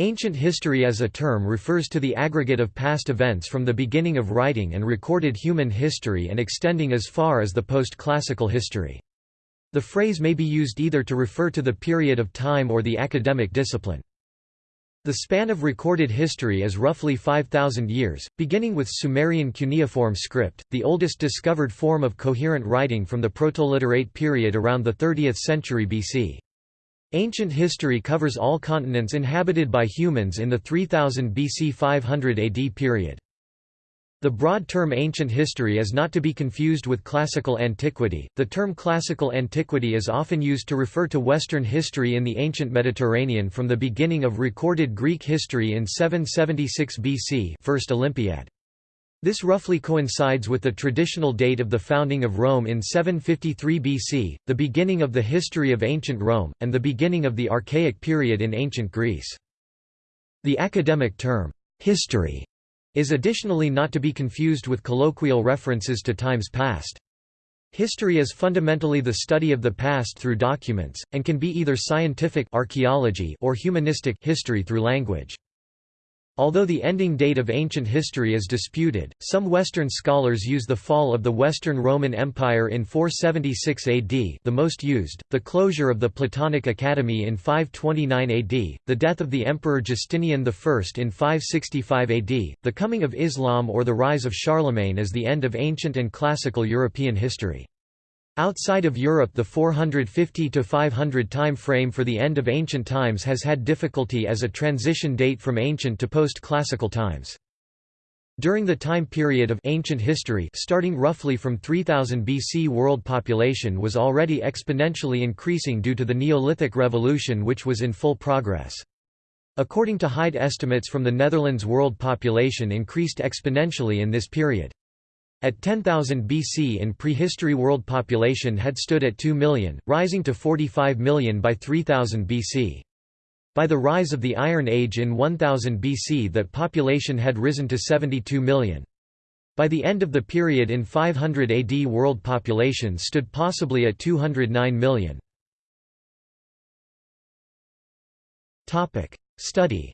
Ancient history as a term refers to the aggregate of past events from the beginning of writing and recorded human history and extending as far as the post-classical history. The phrase may be used either to refer to the period of time or the academic discipline. The span of recorded history is roughly 5,000 years, beginning with Sumerian cuneiform script, the oldest discovered form of coherent writing from the Protoliterate period around the 30th century BC. Ancient history covers all continents inhabited by humans in the 3000 BC 500 AD period. The broad term ancient history is not to be confused with classical antiquity. The term classical antiquity is often used to refer to Western history in the ancient Mediterranean from the beginning of recorded Greek history in 776 BC, First Olympiad. This roughly coincides with the traditional date of the founding of Rome in 753 BC, the beginning of the history of ancient Rome, and the beginning of the Archaic period in ancient Greece. The academic term, history, is additionally not to be confused with colloquial references to times past. History is fundamentally the study of the past through documents, and can be either scientific archaeology or humanistic history through language. Although the ending date of ancient history is disputed, some Western scholars use the fall of the Western Roman Empire in 476 AD the most used, the closure of the Platonic Academy in 529 AD, the death of the Emperor Justinian I in 565 AD, the coming of Islam or the rise of Charlemagne as the end of ancient and classical European history. Outside of Europe the 450–500 time frame for the end of ancient times has had difficulty as a transition date from ancient to post-classical times. During the time period of ancient history starting roughly from 3000 BC world population was already exponentially increasing due to the Neolithic Revolution which was in full progress. According to Hyde estimates from the Netherlands world population increased exponentially in this period. At 10,000 BC in prehistory world population had stood at 2 million, rising to 45 million by 3000 BC. By the rise of the Iron Age in 1000 BC that population had risen to 72 million. By the end of the period in 500 AD world population stood possibly at 209 million. Study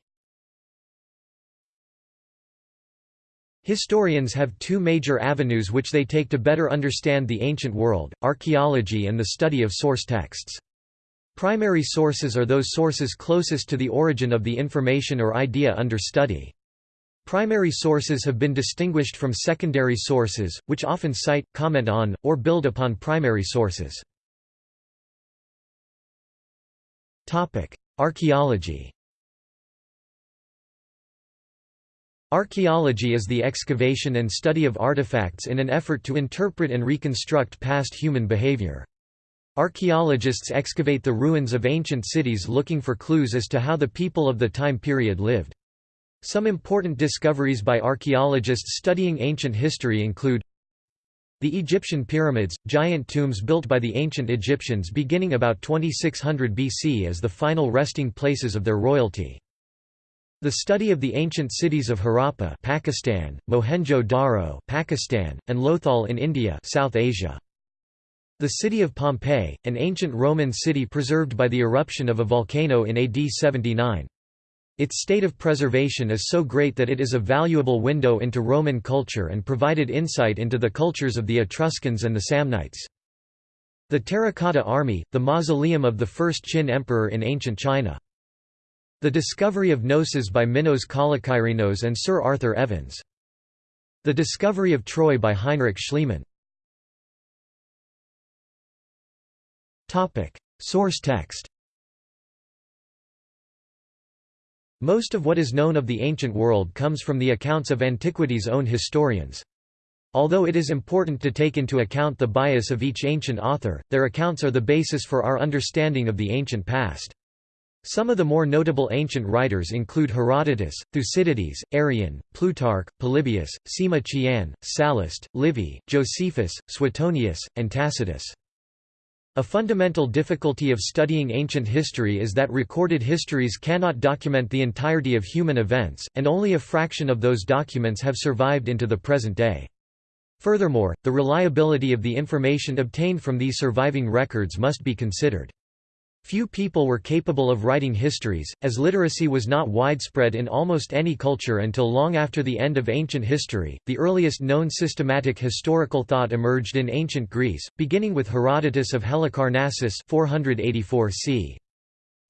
Historians have two major avenues which they take to better understand the ancient world, archaeology and the study of source texts. Primary sources are those sources closest to the origin of the information or idea under study. Primary sources have been distinguished from secondary sources, which often cite, comment on, or build upon primary sources. Archaeology Archaeology is the excavation and study of artifacts in an effort to interpret and reconstruct past human behavior. Archaeologists excavate the ruins of ancient cities looking for clues as to how the people of the time period lived. Some important discoveries by archaeologists studying ancient history include the Egyptian pyramids, giant tombs built by the ancient Egyptians beginning about 2600 BC as the final resting places of their royalty. The study of the ancient cities of Harappa Pakistan, Mohenjo-Daro Pakistan, and Lothal in India South Asia. The city of Pompeii, an ancient Roman city preserved by the eruption of a volcano in AD 79. Its state of preservation is so great that it is a valuable window into Roman culture and provided insight into the cultures of the Etruscans and the Samnites. The Terracotta Army, the mausoleum of the first Qin emperor in ancient China. The discovery of Knossos by Minos Kalokyrinos and Sir Arthur Evans. The discovery of Troy by Heinrich Schliemann. Source text Most of what is known of the ancient world comes from the accounts of antiquity's own historians. Although it is important to take into account the bias of each ancient author, their accounts are the basis for our understanding of the ancient past. Some of the more notable ancient writers include Herodotus, Thucydides, Arrian, Plutarch, Polybius, Sima Qian, Sallust, Livy, Josephus, Suetonius, and Tacitus. A fundamental difficulty of studying ancient history is that recorded histories cannot document the entirety of human events, and only a fraction of those documents have survived into the present day. Furthermore, the reliability of the information obtained from these surviving records must be considered. Few people were capable of writing histories, as literacy was not widespread in almost any culture until long after the end of ancient history. The earliest known systematic historical thought emerged in ancient Greece, beginning with Herodotus of Halicarnassus 484 c.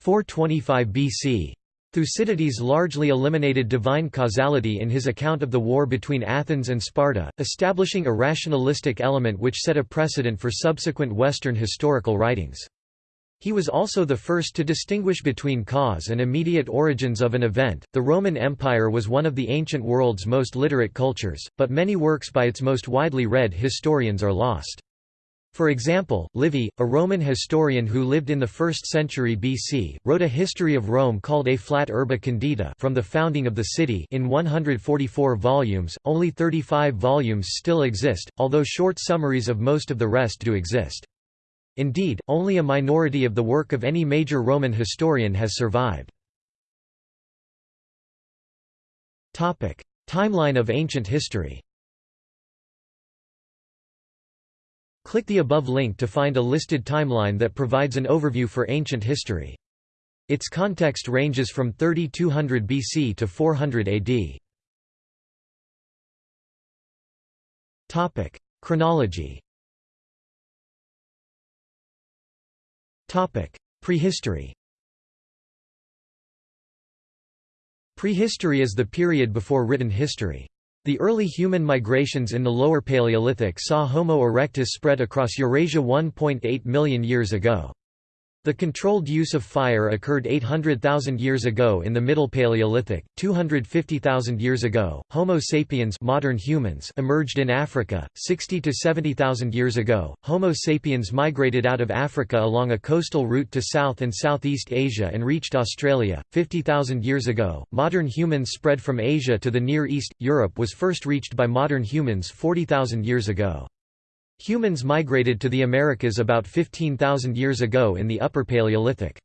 425 BC. Thucydides largely eliminated divine causality in his account of the war between Athens and Sparta, establishing a rationalistic element which set a precedent for subsequent Western historical writings. He was also the first to distinguish between cause and immediate origins of an event. The Roman Empire was one of the ancient world's most literate cultures, but many works by its most widely read historians are lost. For example, Livy, a Roman historian who lived in the 1st century BC, wrote a history of Rome called A Flat Urbe Condita from the founding of the city in 144 volumes. Only 35 volumes still exist, although short summaries of most of the rest do exist. Indeed, only a minority of the work of any major Roman historian has survived. Timeline of ancient history Click the above link to find a listed timeline that provides an overview for ancient history. Its context ranges from 3200 BC to 400 AD. Topic: Chronology Prehistory Prehistory is the period before written history. The early human migrations in the Lower Paleolithic saw Homo erectus spread across Eurasia 1.8 million years ago. The controlled use of fire occurred 800,000 years ago in the Middle Paleolithic. 250,000 years ago, Homo sapiens, modern humans, emerged in Africa. 60 to 70,000 years ago, Homo sapiens migrated out of Africa along a coastal route to South and Southeast Asia and reached Australia. 50,000 years ago, modern humans spread from Asia to the Near East. Europe was first reached by modern humans 40,000 years ago. Humans migrated to the Americas about 15,000 years ago in the Upper Paleolithic.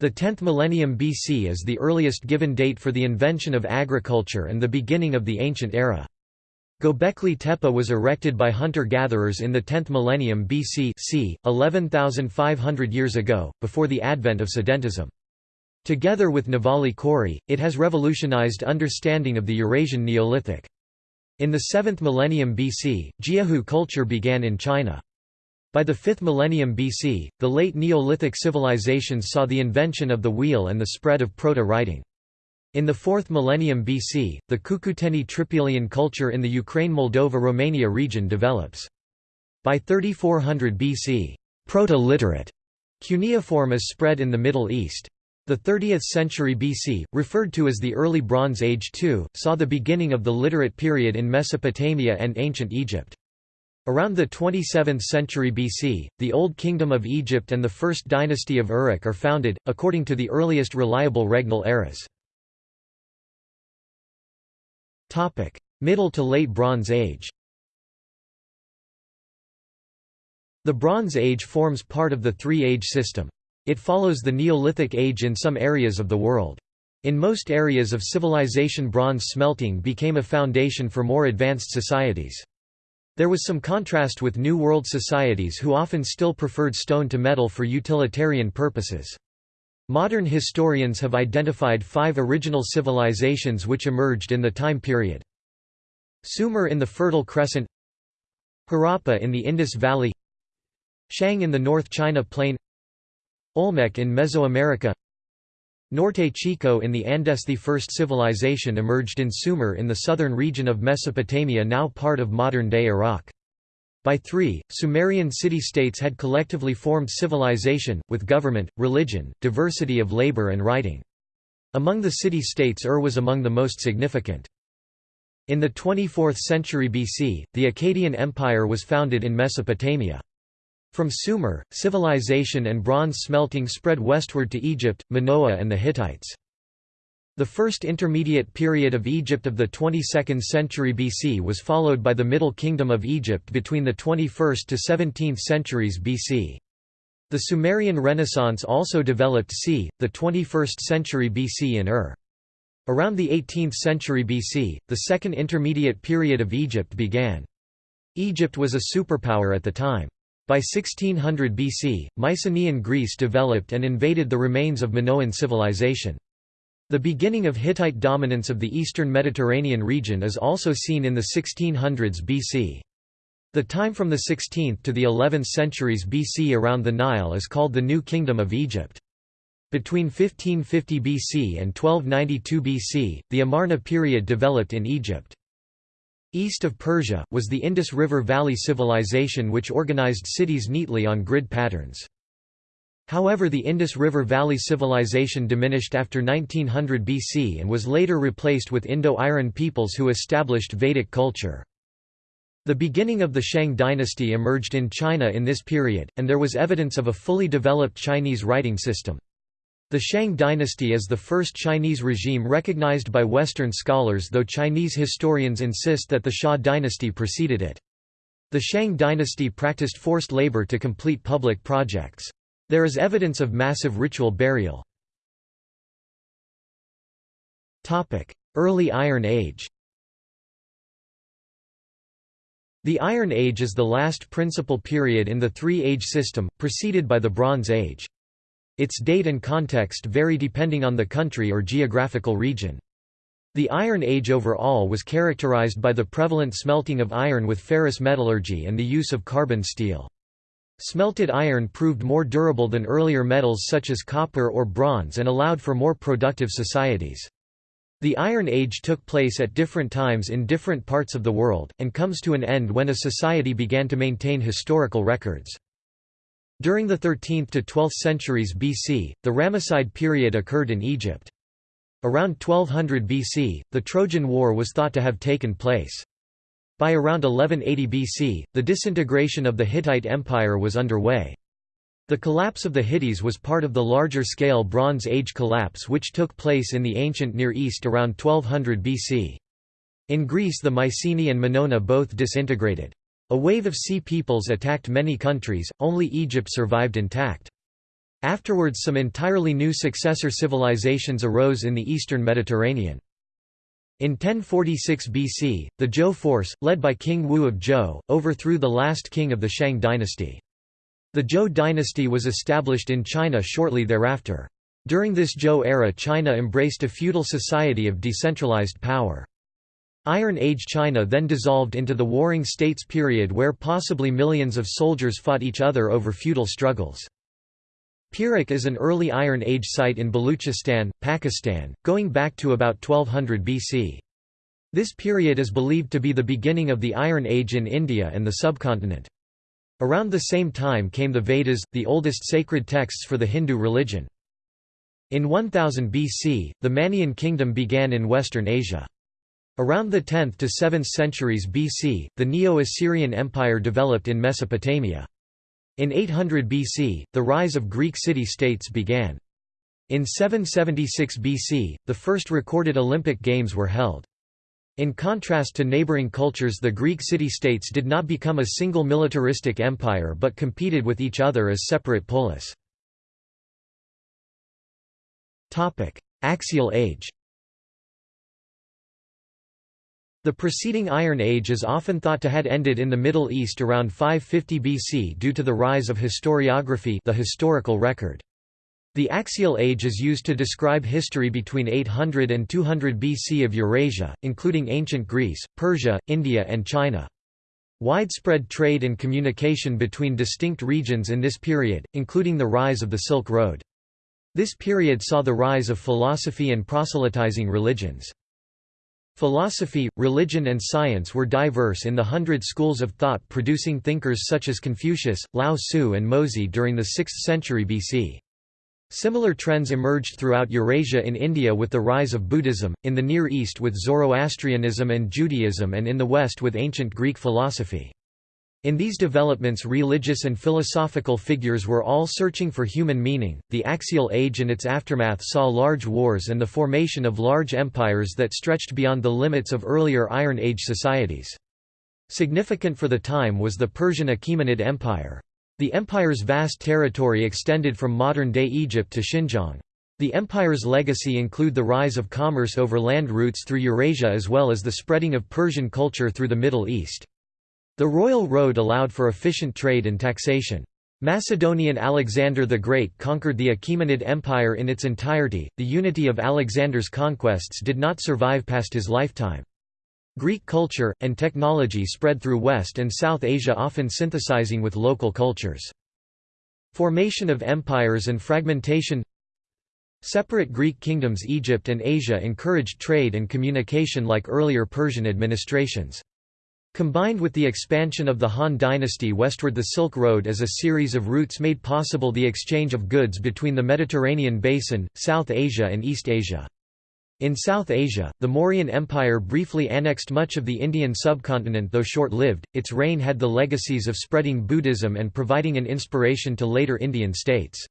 The 10th millennium BC is the earliest given date for the invention of agriculture and the beginning of the ancient era. Göbekli Tepe was erected by hunter-gatherers in the 10th millennium BC c. 11,500 years ago, before the advent of sedentism. Together with Nevali Çori, it has revolutionized understanding of the Eurasian Neolithic. In the 7th millennium BC, Jiahu culture began in China. By the 5th millennium BC, the late Neolithic civilizations saw the invention of the wheel and the spread of proto-writing. In the 4th millennium BC, the Cucuteni Trypillian culture in the Ukraine-Moldova-Romania region develops. By 3400 BC, proto-literate cuneiform is spread in the Middle East. The 30th century BC, referred to as the Early Bronze Age too, saw the beginning of the Literate period in Mesopotamia and ancient Egypt. Around the 27th century BC, the Old Kingdom of Egypt and the First Dynasty of Uruk are founded, according to the earliest reliable regnal eras. Middle to Late Bronze Age The Bronze Age forms part of the three-age system. It follows the Neolithic age in some areas of the world. In most areas of civilization bronze smelting became a foundation for more advanced societies. There was some contrast with New World societies who often still preferred stone to metal for utilitarian purposes. Modern historians have identified five original civilizations which emerged in the time period. Sumer in the Fertile Crescent Harappa in the Indus Valley Shang in the North China Plain Olmec in Mesoamerica Norte Chico in the Andes The first civilization emerged in Sumer in the southern region of Mesopotamia now part of modern-day Iraq. By 3, Sumerian city-states had collectively formed civilization, with government, religion, diversity of labor and writing. Among the city-states Ur was among the most significant. In the 24th century BC, the Akkadian Empire was founded in Mesopotamia. From Sumer, civilization and bronze smelting spread westward to Egypt, Minoa and the Hittites. The first intermediate period of Egypt of the 22nd century BC was followed by the Middle Kingdom of Egypt between the 21st to 17th centuries BC. The Sumerian Renaissance also developed c. the 21st century BC in Ur. Around the 18th century BC, the second intermediate period of Egypt began. Egypt was a superpower at the time. By 1600 BC, Mycenaean Greece developed and invaded the remains of Minoan civilization. The beginning of Hittite dominance of the eastern Mediterranean region is also seen in the 1600s BC. The time from the 16th to the 11th centuries BC around the Nile is called the New Kingdom of Egypt. Between 1550 BC and 1292 BC, the Amarna period developed in Egypt. East of Persia, was the Indus River Valley civilization which organized cities neatly on grid patterns. However the Indus River Valley civilization diminished after 1900 BC and was later replaced with Indo-Aryan peoples who established Vedic culture. The beginning of the Shang dynasty emerged in China in this period, and there was evidence of a fully developed Chinese writing system. The Shang dynasty is the first Chinese regime recognized by Western scholars though Chinese historians insist that the Xia dynasty preceded it. The Shang dynasty practiced forced labor to complete public projects. There is evidence of massive ritual burial. Early Iron Age The Iron Age is the last principal period in the three-age system, preceded by the Bronze Age. Its date and context vary depending on the country or geographical region. The Iron Age overall was characterized by the prevalent smelting of iron with ferrous metallurgy and the use of carbon steel. Smelted iron proved more durable than earlier metals such as copper or bronze and allowed for more productive societies. The Iron Age took place at different times in different parts of the world, and comes to an end when a society began to maintain historical records. During the 13th to 12th centuries BC, the Ramesside period occurred in Egypt. Around 1200 BC, the Trojan War was thought to have taken place. By around 1180 BC, the disintegration of the Hittite Empire was underway. The collapse of the Hittites was part of the larger-scale Bronze Age collapse which took place in the ancient Near East around 1200 BC. In Greece the Mycenae and Minoa both disintegrated. A wave of sea peoples attacked many countries, only Egypt survived intact. Afterwards some entirely new successor civilizations arose in the eastern Mediterranean. In 1046 BC, the Zhou force, led by King Wu of Zhou, overthrew the last king of the Shang dynasty. The Zhou dynasty was established in China shortly thereafter. During this Zhou era China embraced a feudal society of decentralized power. Iron Age China then dissolved into the Warring States period where possibly millions of soldiers fought each other over feudal struggles. Pirak is an early Iron Age site in Baluchistan, Pakistan, going back to about 1200 BC. This period is believed to be the beginning of the Iron Age in India and the subcontinent. Around the same time came the Vedas, the oldest sacred texts for the Hindu religion. In 1000 BC, the Mannaean kingdom began in western Asia. Around the 10th to 7th centuries BC, the Neo-Assyrian Empire developed in Mesopotamia. In 800 BC, the rise of Greek city-states began. In 776 BC, the first recorded Olympic Games were held. In contrast to neighboring cultures the Greek city-states did not become a single militaristic empire but competed with each other as separate polis. Axial age The preceding Iron Age is often thought to had ended in the Middle East around 550 BC due to the rise of historiography the historical record. The Axial Age is used to describe history between 800 and 200 BC of Eurasia, including ancient Greece, Persia, India and China. Widespread trade and communication between distinct regions in this period, including the rise of the Silk Road. This period saw the rise of philosophy and proselytizing religions. Philosophy, religion and science were diverse in the hundred schools of thought producing thinkers such as Confucius, Lao Tzu and Mozi during the 6th century BC. Similar trends emerged throughout Eurasia in India with the rise of Buddhism, in the Near East with Zoroastrianism and Judaism and in the West with ancient Greek philosophy. In these developments religious and philosophical figures were all searching for human meaning. The Axial Age and its aftermath saw large wars and the formation of large empires that stretched beyond the limits of earlier Iron Age societies. Significant for the time was the Persian Achaemenid Empire. The empire's vast territory extended from modern-day Egypt to Xinjiang. The empire's legacy include the rise of commerce over land routes through Eurasia as well as the spreading of Persian culture through the Middle East. The royal road allowed for efficient trade and taxation. Macedonian Alexander the Great conquered the Achaemenid Empire in its entirety. The unity of Alexander's conquests did not survive past his lifetime. Greek culture, and technology spread through West and South Asia often synthesizing with local cultures. Formation of empires and fragmentation Separate Greek kingdoms Egypt and Asia encouraged trade and communication like earlier Persian administrations. Combined with the expansion of the Han dynasty westward the Silk Road as a series of routes made possible the exchange of goods between the Mediterranean basin, South Asia and East Asia. In South Asia, the Mauryan Empire briefly annexed much of the Indian subcontinent though short-lived, its reign had the legacies of spreading Buddhism and providing an inspiration to later Indian states.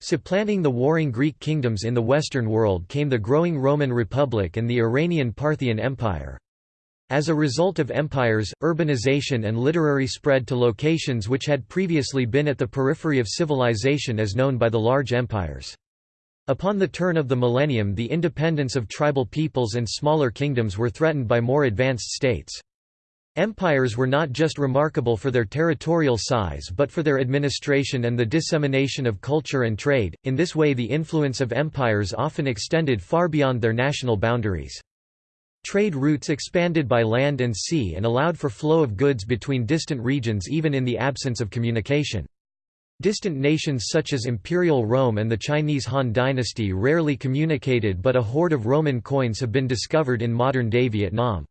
Supplanting the warring Greek kingdoms in the Western world came the growing Roman Republic and the Iranian Parthian Empire. As a result of empires, urbanization and literary spread to locations which had previously been at the periphery of civilization as known by the large empires. Upon the turn of the millennium the independence of tribal peoples and smaller kingdoms were threatened by more advanced states. Empires were not just remarkable for their territorial size but for their administration and the dissemination of culture and trade, in this way the influence of empires often extended far beyond their national boundaries. Trade routes expanded by land and sea and allowed for flow of goods between distant regions even in the absence of communication. Distant nations such as Imperial Rome and the Chinese Han dynasty rarely communicated but a hoard of Roman coins have been discovered in modern-day Vietnam.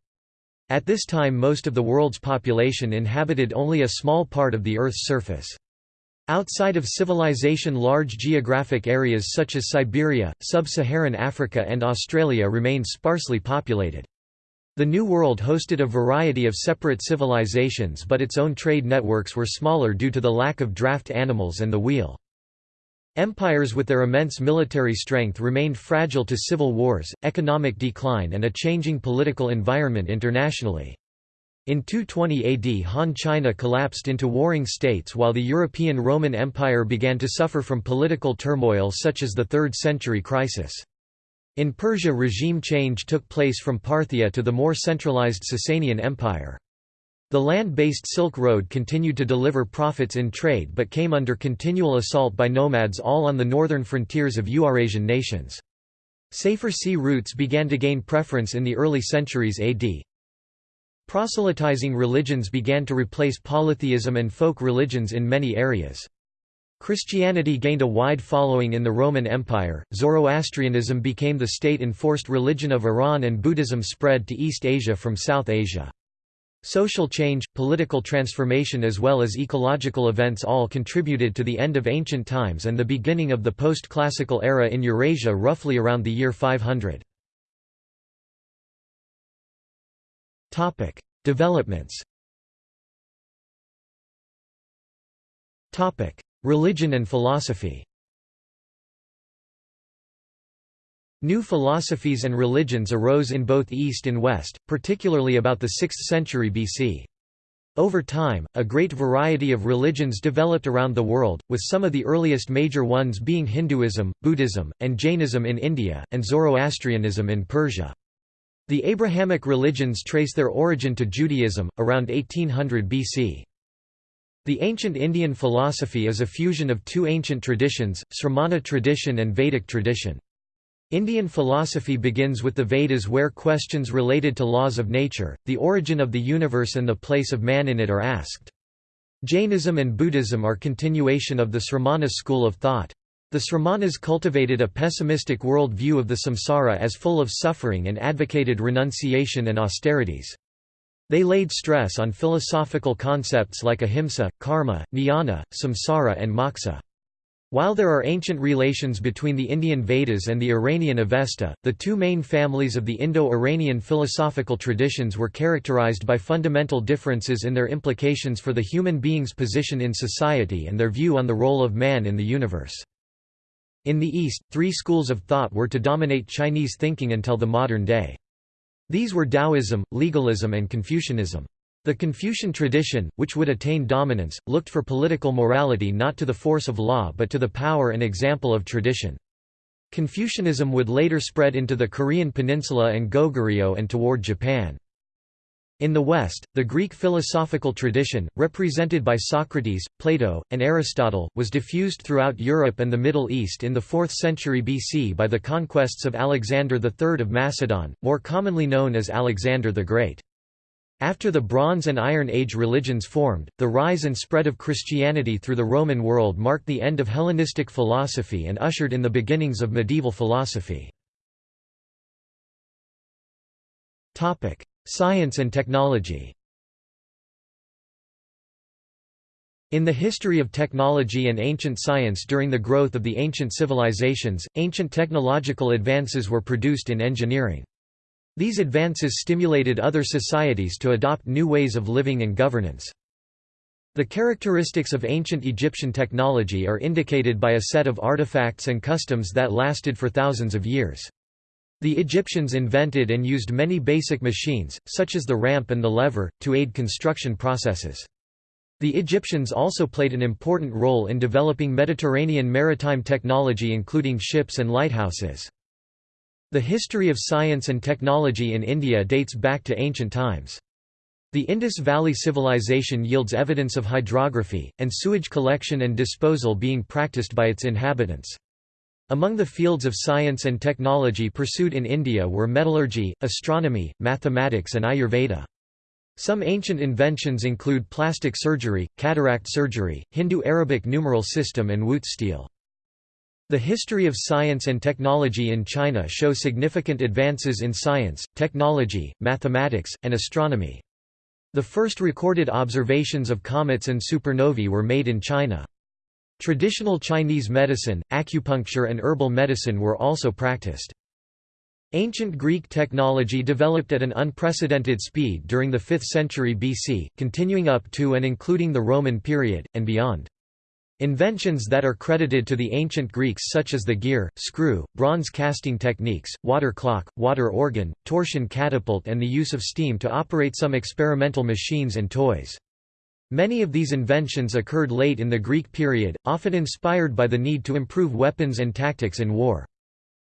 At this time most of the world's population inhabited only a small part of the Earth's surface. Outside of civilization large geographic areas such as Siberia, sub-Saharan Africa and Australia remain sparsely populated. The New World hosted a variety of separate civilizations but its own trade networks were smaller due to the lack of draft animals and the wheel. Empires with their immense military strength remained fragile to civil wars, economic decline and a changing political environment internationally. In 220 AD Han China collapsed into warring states while the European Roman Empire began to suffer from political turmoil such as the 3rd century crisis. In Persia regime change took place from Parthia to the more centralized Sasanian Empire. The land-based Silk Road continued to deliver profits in trade but came under continual assault by nomads all on the northern frontiers of Eurasian nations. Safer sea routes began to gain preference in the early centuries AD. Proselytizing religions began to replace polytheism and folk religions in many areas. Christianity gained a wide following in the Roman Empire, Zoroastrianism became the state-enforced religion of Iran and Buddhism spread to East Asia from South Asia. Social change, political transformation as well as ecological events all contributed to the end of ancient times and the beginning of the post-classical era in Eurasia roughly around the year 500. Topic: Developments. Topic: Religion and philosophy. New philosophies and religions arose in both East and West, particularly about the 6th century BC. Over time, a great variety of religions developed around the world, with some of the earliest major ones being Hinduism, Buddhism, and Jainism in India, and Zoroastrianism in Persia. The Abrahamic religions trace their origin to Judaism, around 1800 BC. The ancient Indian philosophy is a fusion of two ancient traditions, Sramana tradition and Vedic tradition. Indian philosophy begins with the Vedas where questions related to laws of nature, the origin of the universe and the place of man in it are asked. Jainism and Buddhism are continuation of the Sramana school of thought. The Sramanas cultivated a pessimistic world view of the samsara as full of suffering and advocated renunciation and austerities. They laid stress on philosophical concepts like ahimsa, karma, jnana, samsara and moksha. While there are ancient relations between the Indian Vedas and the Iranian Avesta, the two main families of the Indo-Iranian philosophical traditions were characterized by fundamental differences in their implications for the human being's position in society and their view on the role of man in the universe. In the East, three schools of thought were to dominate Chinese thinking until the modern day. These were Taoism, legalism and Confucianism. The Confucian tradition, which would attain dominance, looked for political morality not to the force of law but to the power and example of tradition. Confucianism would later spread into the Korean peninsula and Goguryeo and toward Japan. In the West, the Greek philosophical tradition, represented by Socrates, Plato, and Aristotle, was diffused throughout Europe and the Middle East in the 4th century BC by the conquests of Alexander III of Macedon, more commonly known as Alexander the Great. After the Bronze and Iron Age religions formed, the rise and spread of Christianity through the Roman world marked the end of Hellenistic philosophy and ushered in the beginnings of medieval philosophy. Science and technology In the history of technology and ancient science during the growth of the ancient civilizations, ancient technological advances were produced in engineering. These advances stimulated other societies to adopt new ways of living and governance. The characteristics of ancient Egyptian technology are indicated by a set of artifacts and customs that lasted for thousands of years. The Egyptians invented and used many basic machines, such as the ramp and the lever, to aid construction processes. The Egyptians also played an important role in developing Mediterranean maritime technology including ships and lighthouses. The history of science and technology in India dates back to ancient times. The Indus Valley Civilization yields evidence of hydrography, and sewage collection and disposal being practiced by its inhabitants. Among the fields of science and technology pursued in India were metallurgy, astronomy, mathematics and Ayurveda. Some ancient inventions include plastic surgery, cataract surgery, Hindu-Arabic numeral system and Wootz steel. The history of science and technology in China show significant advances in science, technology, mathematics, and astronomy. The first recorded observations of comets and supernovae were made in China. Traditional Chinese medicine, acupuncture and herbal medicine were also practiced. Ancient Greek technology developed at an unprecedented speed during the 5th century BC, continuing up to and including the Roman period, and beyond. Inventions that are credited to the ancient Greeks such as the gear, screw, bronze casting techniques, water clock, water organ, torsion catapult and the use of steam to operate some experimental machines and toys. Many of these inventions occurred late in the Greek period, often inspired by the need to improve weapons and tactics in war.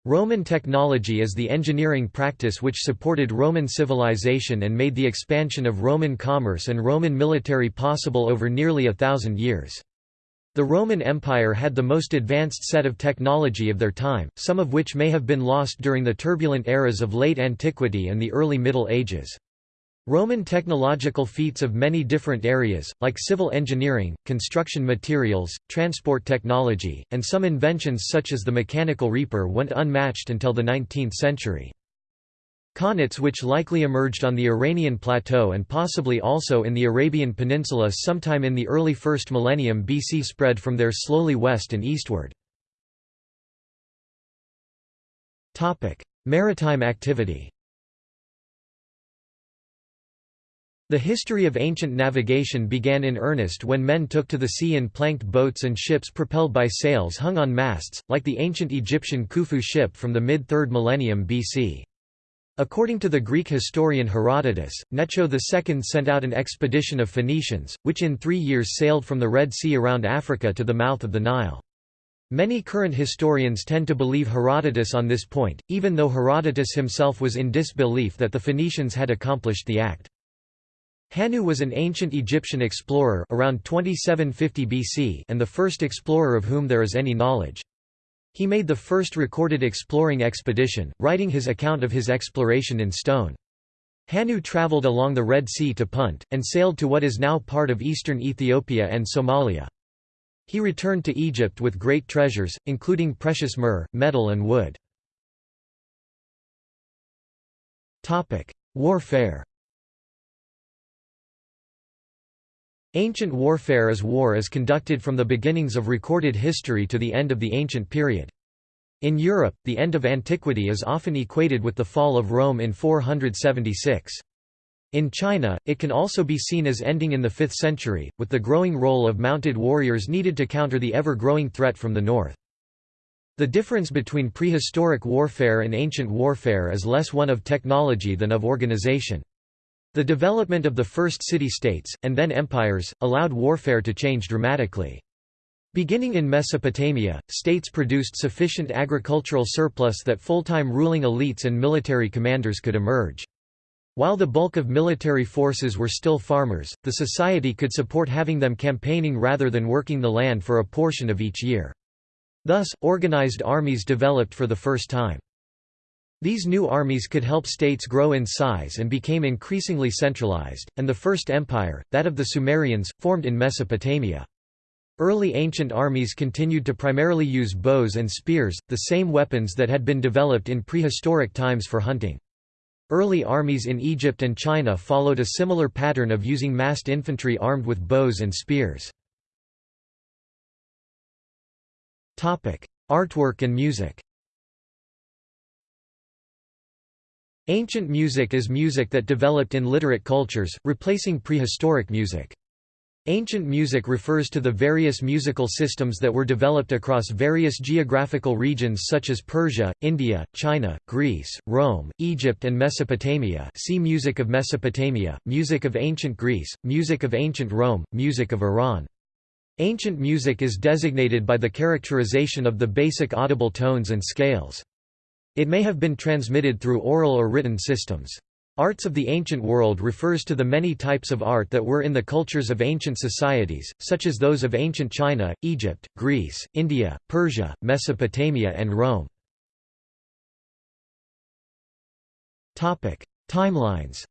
Roman technology is the engineering practice which supported Roman civilization and made the expansion of Roman commerce and Roman military possible over nearly a thousand years. The Roman Empire had the most advanced set of technology of their time, some of which may have been lost during the turbulent eras of late antiquity and the early Middle Ages. Roman technological feats of many different areas, like civil engineering, construction materials, transport technology, and some inventions such as the mechanical reaper went unmatched until the 19th century. Qanats which likely emerged on the Iranian plateau and possibly also in the Arabian Peninsula sometime in the early 1st millennium BC spread from there slowly west and eastward. Maritime activity The history of ancient navigation began in earnest when men took to the sea in planked boats and ships propelled by sails hung on masts, like the ancient Egyptian Khufu ship from the mid-3rd millennium BC. According to the Greek historian Herodotus, Necho II sent out an expedition of Phoenicians, which in three years sailed from the Red Sea around Africa to the mouth of the Nile. Many current historians tend to believe Herodotus on this point, even though Herodotus himself was in disbelief that the Phoenicians had accomplished the act. Hannu was an ancient Egyptian explorer around 2750 BC and the first explorer of whom there is any knowledge. He made the first recorded exploring expedition, writing his account of his exploration in stone. Hannu travelled along the Red Sea to Punt, and sailed to what is now part of eastern Ethiopia and Somalia. He returned to Egypt with great treasures, including precious myrrh, metal and wood. Warfare Ancient warfare is war as conducted from the beginnings of recorded history to the end of the ancient period. In Europe, the end of antiquity is often equated with the fall of Rome in 476. In China, it can also be seen as ending in the 5th century, with the growing role of mounted warriors needed to counter the ever-growing threat from the north. The difference between prehistoric warfare and ancient warfare is less one of technology than of organization. The development of the first city-states, and then empires, allowed warfare to change dramatically. Beginning in Mesopotamia, states produced sufficient agricultural surplus that full-time ruling elites and military commanders could emerge. While the bulk of military forces were still farmers, the society could support having them campaigning rather than working the land for a portion of each year. Thus, organized armies developed for the first time. These new armies could help states grow in size and became increasingly centralized, and the first empire, that of the Sumerians, formed in Mesopotamia. Early ancient armies continued to primarily use bows and spears, the same weapons that had been developed in prehistoric times for hunting. Early armies in Egypt and China followed a similar pattern of using massed infantry armed with bows and spears. Artwork and music Ancient music is music that developed in literate cultures, replacing prehistoric music. Ancient music refers to the various musical systems that were developed across various geographical regions such as Persia, India, China, Greece, Rome, Egypt and Mesopotamia see Music of Mesopotamia, Music of Ancient Greece, Music of Ancient Rome, Music of Iran. Ancient music is designated by the characterization of the basic audible tones and scales. It may have been transmitted through oral or written systems. Arts of the ancient world refers to the many types of art that were in the cultures of ancient societies, such as those of ancient China, Egypt, Greece, India, Persia, Mesopotamia and Rome. Timelines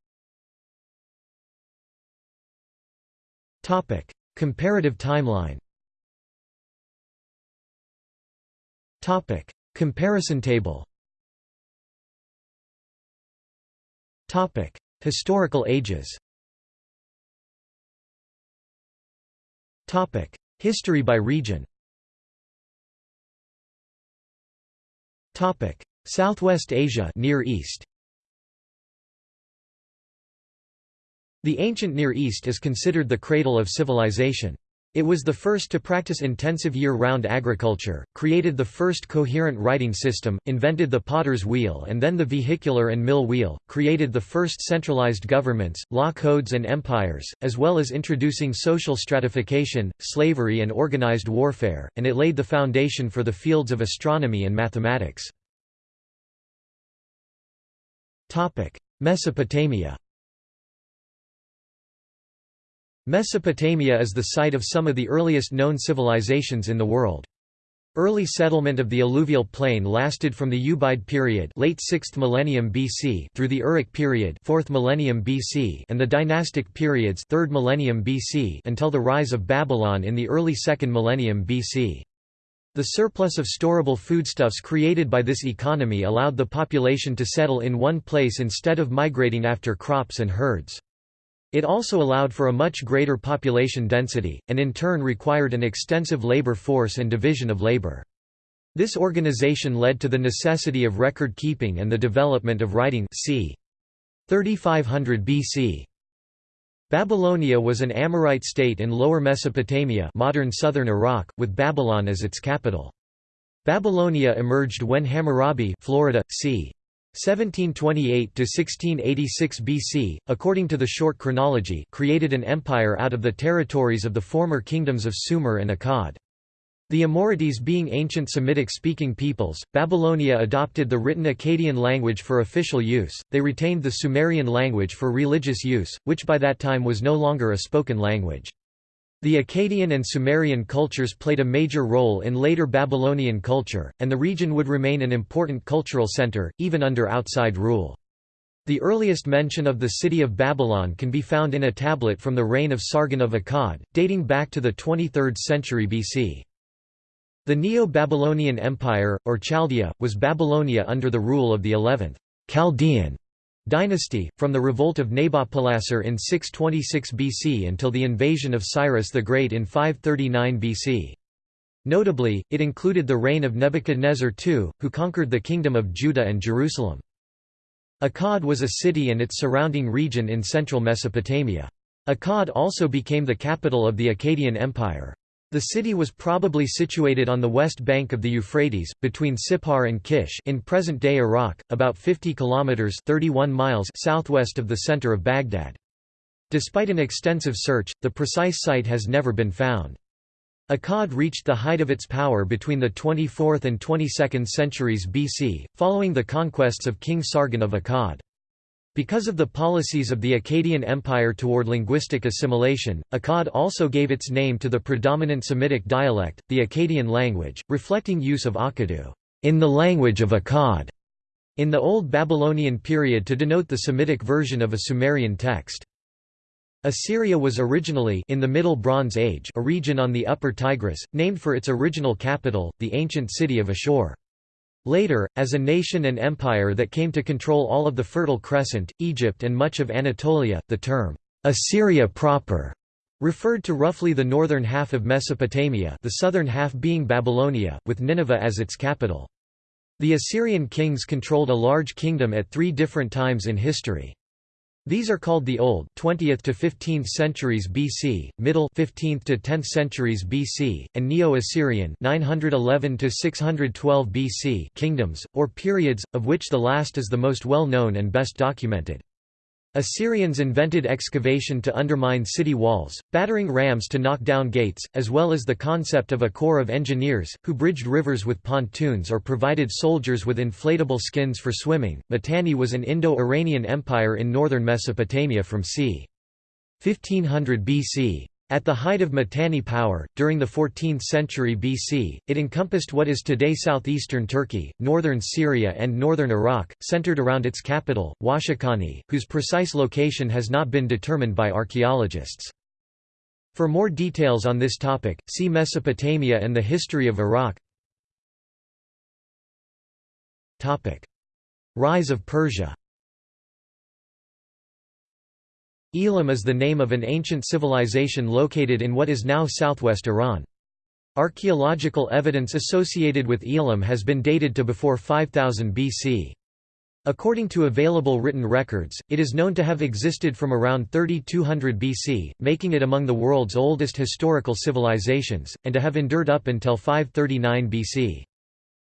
Comparative timeline Comparison table Topic: Historical ages. Topic: History by region. Topic: Southwest Asia, Near East. The ancient Near East is considered the cradle of civilization. It was the first to practice intensive year-round agriculture, created the first coherent writing system, invented the potter's wheel and then the vehicular and mill wheel, created the first centralized governments, law codes and empires, as well as introducing social stratification, slavery and organized warfare, and it laid the foundation for the fields of astronomy and mathematics. Mesopotamia Mesopotamia is the site of some of the earliest known civilizations in the world. Early settlement of the alluvial plain lasted from the Ubaid period late 6th millennium BC through the Uruk period 4th millennium BC and the dynastic periods 3rd millennium BC until the rise of Babylon in the early 2nd millennium BC. The surplus of storable foodstuffs created by this economy allowed the population to settle in one place instead of migrating after crops and herds. It also allowed for a much greater population density, and in turn required an extensive labor force and division of labor. This organization led to the necessity of record keeping and the development of writing c. 3500 BC. Babylonia was an Amorite state in Lower Mesopotamia modern southern Iraq, with Babylon as its capital. Babylonia emerged when Hammurabi Florida, c. 1728–1686 BC, according to the short chronology created an empire out of the territories of the former kingdoms of Sumer and Akkad. The Amorites being ancient Semitic-speaking peoples, Babylonia adopted the written Akkadian language for official use, they retained the Sumerian language for religious use, which by that time was no longer a spoken language. The Akkadian and Sumerian cultures played a major role in later Babylonian culture, and the region would remain an important cultural center, even under outside rule. The earliest mention of the city of Babylon can be found in a tablet from the reign of Sargon of Akkad, dating back to the 23rd century BC. The Neo-Babylonian Empire, or Chaldea, was Babylonia under the rule of the 11th Chaldean dynasty, from the revolt of Nabopolassar in 626 BC until the invasion of Cyrus the Great in 539 BC. Notably, it included the reign of Nebuchadnezzar II, who conquered the kingdom of Judah and Jerusalem. Akkad was a city and its surrounding region in central Mesopotamia. Akkad also became the capital of the Akkadian Empire. The city was probably situated on the west bank of the Euphrates, between Sippar and Kish in present-day Iraq, about 50 kilometers (31 miles) southwest of the center of Baghdad. Despite an extensive search, the precise site has never been found. Akkad reached the height of its power between the 24th and 22nd centuries BC, following the conquests of King Sargon of Akkad. Because of the policies of the Akkadian Empire toward linguistic assimilation, Akkad also gave its name to the predominant Semitic dialect, the Akkadian language, reflecting use of Akkadu in the language of Akkad in the Old Babylonian period to denote the Semitic version of a Sumerian text. Assyria was originally in the Middle Bronze Age a region on the Upper Tigris, named for its original capital, the ancient city of Ashur. Later, as a nation and empire that came to control all of the Fertile Crescent, Egypt and much of Anatolia, the term, Assyria proper, referred to roughly the northern half of Mesopotamia the southern half being Babylonia, with Nineveh as its capital. The Assyrian kings controlled a large kingdom at three different times in history. These are called the Old 20th to 15th centuries BC, Middle 15th to 10th centuries BC, and Neo-Assyrian 911 to 612 BC kingdoms or periods, of which the last is the most well known and best documented. Assyrians invented excavation to undermine city walls, battering rams to knock down gates, as well as the concept of a corps of engineers, who bridged rivers with pontoons or provided soldiers with inflatable skins for swimming. Mitanni was an Indo-Iranian empire in northern Mesopotamia from c. 1500 BC. At the height of Mitanni power, during the 14th century BC, it encompassed what is today southeastern Turkey, northern Syria and northern Iraq, centered around its capital, Washakhani, whose precise location has not been determined by archaeologists. For more details on this topic, see Mesopotamia and the history of Iraq Rise of Persia Elam is the name of an ancient civilization located in what is now southwest Iran. Archaeological evidence associated with Elam has been dated to before 5000 BC. According to available written records, it is known to have existed from around 3200 BC, making it among the world's oldest historical civilizations, and to have endured up until 539 BC.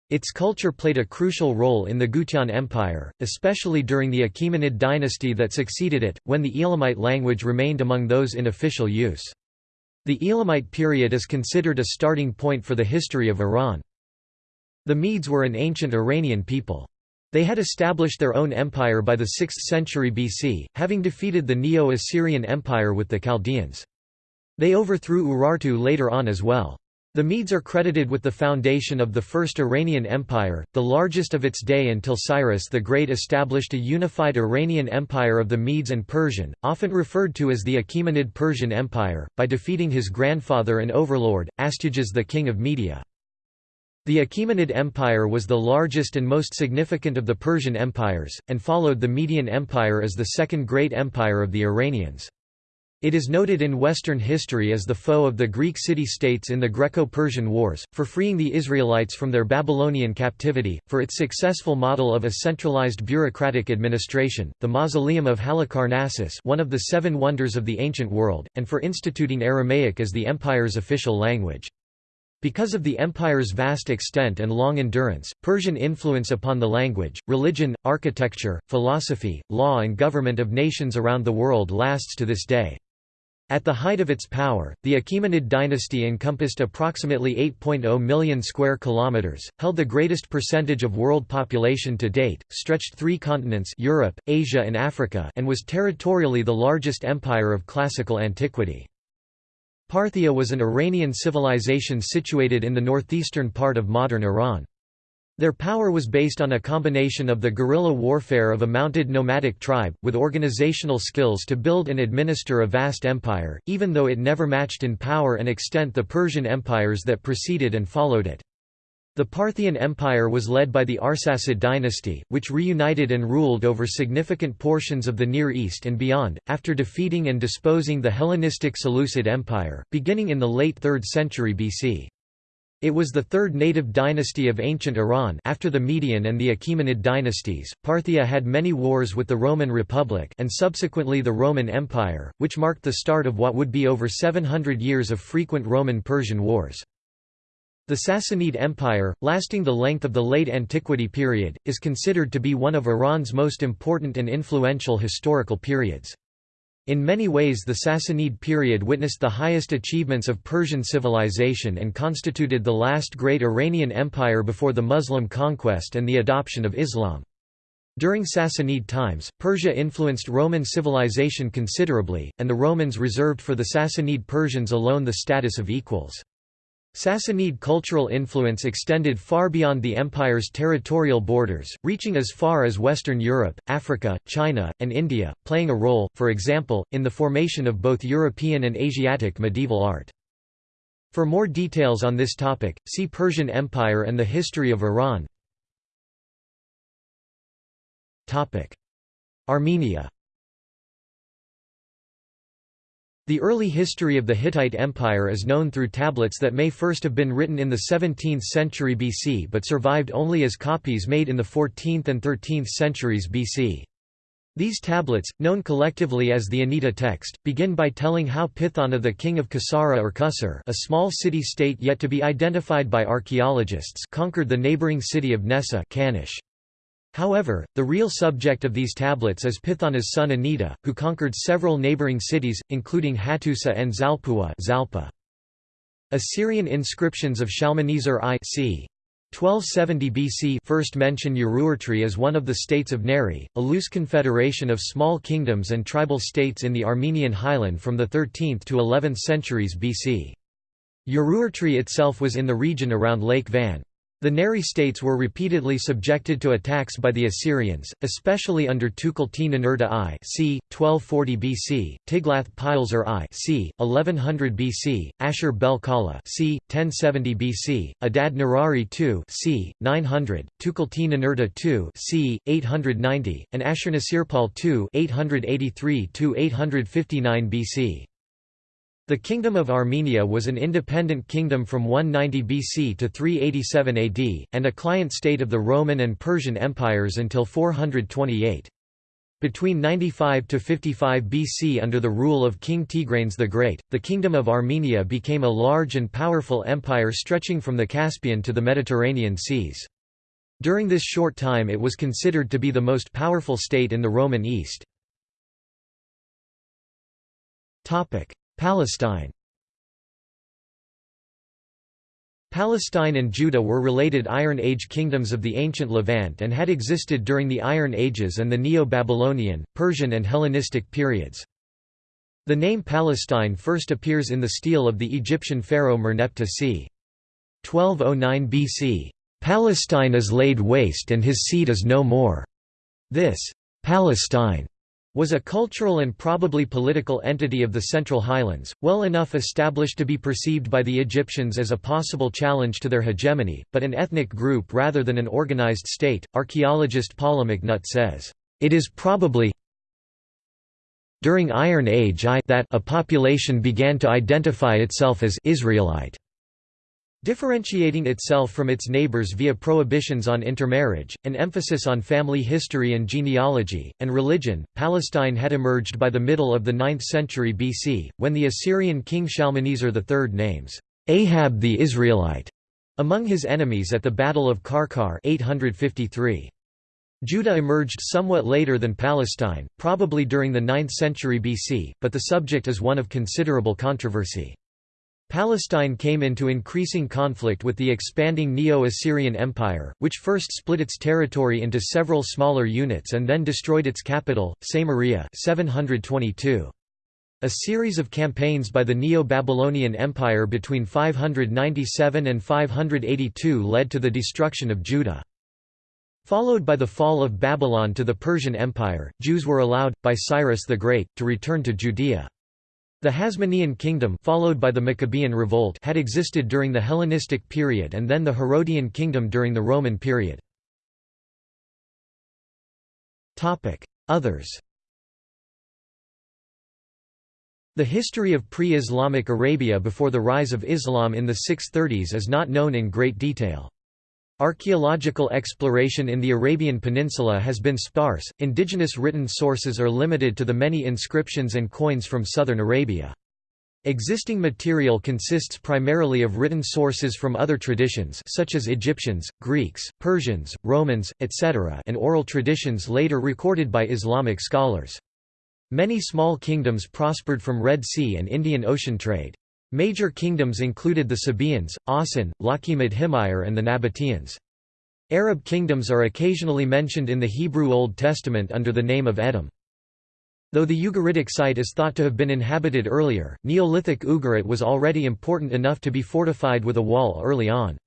Its culture played a crucial role in the Gutian Empire, especially during the Achaemenid dynasty that succeeded it, when the Elamite language remained among those in official use. The Elamite period is considered a starting point for the history of Iran. The Medes were an ancient Iranian people. They had established their own empire by the 6th century BC, having defeated the Neo-Assyrian Empire with the Chaldeans. They overthrew Urartu later on as well. The Medes are credited with the foundation of the First Iranian Empire, the largest of its day until Cyrus the Great established a unified Iranian Empire of the Medes and Persian, often referred to as the Achaemenid Persian Empire, by defeating his grandfather and overlord, Astyages the king of Media. The Achaemenid Empire was the largest and most significant of the Persian empires, and followed the Median Empire as the second great empire of the Iranians. It is noted in Western history as the foe of the Greek city-states in the Greco-Persian Wars, for freeing the Israelites from their Babylonian captivity, for its successful model of a centralized bureaucratic administration, the mausoleum of Halicarnassus one of the seven wonders of the ancient world, and for instituting Aramaic as the empire's official language. Because of the empire's vast extent and long endurance, Persian influence upon the language, religion, architecture, philosophy, law and government of nations around the world lasts to this day. At the height of its power, the Achaemenid dynasty encompassed approximately 8.0 million square kilometers, held the greatest percentage of world population to date, stretched three continents Europe, Asia and Africa and was territorially the largest empire of classical antiquity. Parthia was an Iranian civilization situated in the northeastern part of modern Iran. Their power was based on a combination of the guerrilla warfare of a mounted nomadic tribe, with organizational skills to build and administer a vast empire, even though it never matched in power and extent the Persian empires that preceded and followed it. The Parthian Empire was led by the Arsacid dynasty, which reunited and ruled over significant portions of the Near East and beyond, after defeating and disposing the Hellenistic Seleucid Empire, beginning in the late 3rd century BC. It was the third native dynasty of ancient Iran after the Median and the Achaemenid dynasties. Parthia had many wars with the Roman Republic and subsequently the Roman Empire, which marked the start of what would be over 700 years of frequent Roman-Persian wars. The Sassanid Empire, lasting the length of the late antiquity period, is considered to be one of Iran's most important and influential historical periods. In many ways the Sassanid period witnessed the highest achievements of Persian civilization and constituted the last great Iranian empire before the Muslim conquest and the adoption of Islam. During Sassanid times, Persia influenced Roman civilization considerably, and the Romans reserved for the Sassanid Persians alone the status of equals. Sassanid cultural influence extended far beyond the empire's territorial borders, reaching as far as Western Europe, Africa, China, and India, playing a role, for example, in the formation of both European and Asiatic medieval art. For more details on this topic, see Persian Empire and the history of Iran. Armenia The early history of the Hittite Empire is known through tablets that may first have been written in the 17th century BC but survived only as copies made in the 14th and 13th centuries BC. These tablets, known collectively as the Anitta text, begin by telling how Pithana the king of Kasara or Kusar a small city-state yet to be identified by archaeologists conquered the neighboring city of Nessa Kanish. However, the real subject of these tablets is Pithana's son Anitta, who conquered several neighboring cities, including Hattusa and Zalpua Zalpa. Assyrian inscriptions of Shalmaneser I c. 1270 BC first mention Urartu as one of the states of Nairi, a loose confederation of small kingdoms and tribal states in the Armenian highland from the 13th to 11th centuries BC. Urartu itself was in the region around Lake Van. The Nairi states were repeatedly subjected to attacks by the Assyrians, especially under Tukulti-Ninurta I c. 1240 BC, Tiglath-Pileser I c. 1100 BC, Ashur-bel-Kala c. 1070 BC, Adad-nirari II c. 900, Tukulti-Ninurta II c. 890, and Ashurnasirpal II 883–859 BC. The Kingdom of Armenia was an independent kingdom from 190 BC to 387 AD, and a client state of the Roman and Persian empires until 428. Between 95 to 55 BC under the rule of King Tigranes the Great, the Kingdom of Armenia became a large and powerful empire stretching from the Caspian to the Mediterranean seas. During this short time it was considered to be the most powerful state in the Roman East. Palestine Palestine and Judah were related Iron Age kingdoms of the ancient Levant and had existed during the Iron Ages and the Neo-Babylonian, Persian and Hellenistic periods. The name Palestine first appears in the stele of the Egyptian pharaoh Merneptah c. 1209 BC. Palestine is laid waste and his seed is no more. This Palestine was a cultural and probably political entity of the Central Highlands, well enough established to be perceived by the Egyptians as a possible challenge to their hegemony, but an ethnic group rather than an organized state. Archaeologist Paula McNutt says, It is probably during Iron Age I that a population began to identify itself as Israelite. Differentiating itself from its neighbors via prohibitions on intermarriage, an emphasis on family history and genealogy, and religion, Palestine had emerged by the middle of the 9th century BC, when the Assyrian king Shalmaneser III names Ahab the Israelite among his enemies at the Battle of Qarqar 853. Judah emerged somewhat later than Palestine, probably during the 9th century BC, but the subject is one of considerable controversy. Palestine came into increasing conflict with the expanding Neo-Assyrian Empire, which first split its territory into several smaller units and then destroyed its capital, Samaria 722. A series of campaigns by the Neo-Babylonian Empire between 597 and 582 led to the destruction of Judah. Followed by the fall of Babylon to the Persian Empire, Jews were allowed, by Cyrus the Great, to return to Judea. The Hasmonean kingdom followed by the Maccabean revolt had existed during the Hellenistic period and then the Herodian kingdom during the Roman period. Others The history of pre-Islamic Arabia before the rise of Islam in the 630s is not known in great detail. Archaeological exploration in the Arabian Peninsula has been sparse, indigenous written sources are limited to the many inscriptions and coins from southern Arabia. Existing material consists primarily of written sources from other traditions such as Egyptians, Greeks, Persians, Romans, etc. and oral traditions later recorded by Islamic scholars. Many small kingdoms prospered from Red Sea and Indian Ocean trade. Major kingdoms included the Sabaeans, Asen, Laqimat Himyar and the Nabateans. Arab kingdoms are occasionally mentioned in the Hebrew Old Testament under the name of Edom. Though the Ugaritic site is thought to have been inhabited earlier, Neolithic Ugarit was already important enough to be fortified with a wall early on.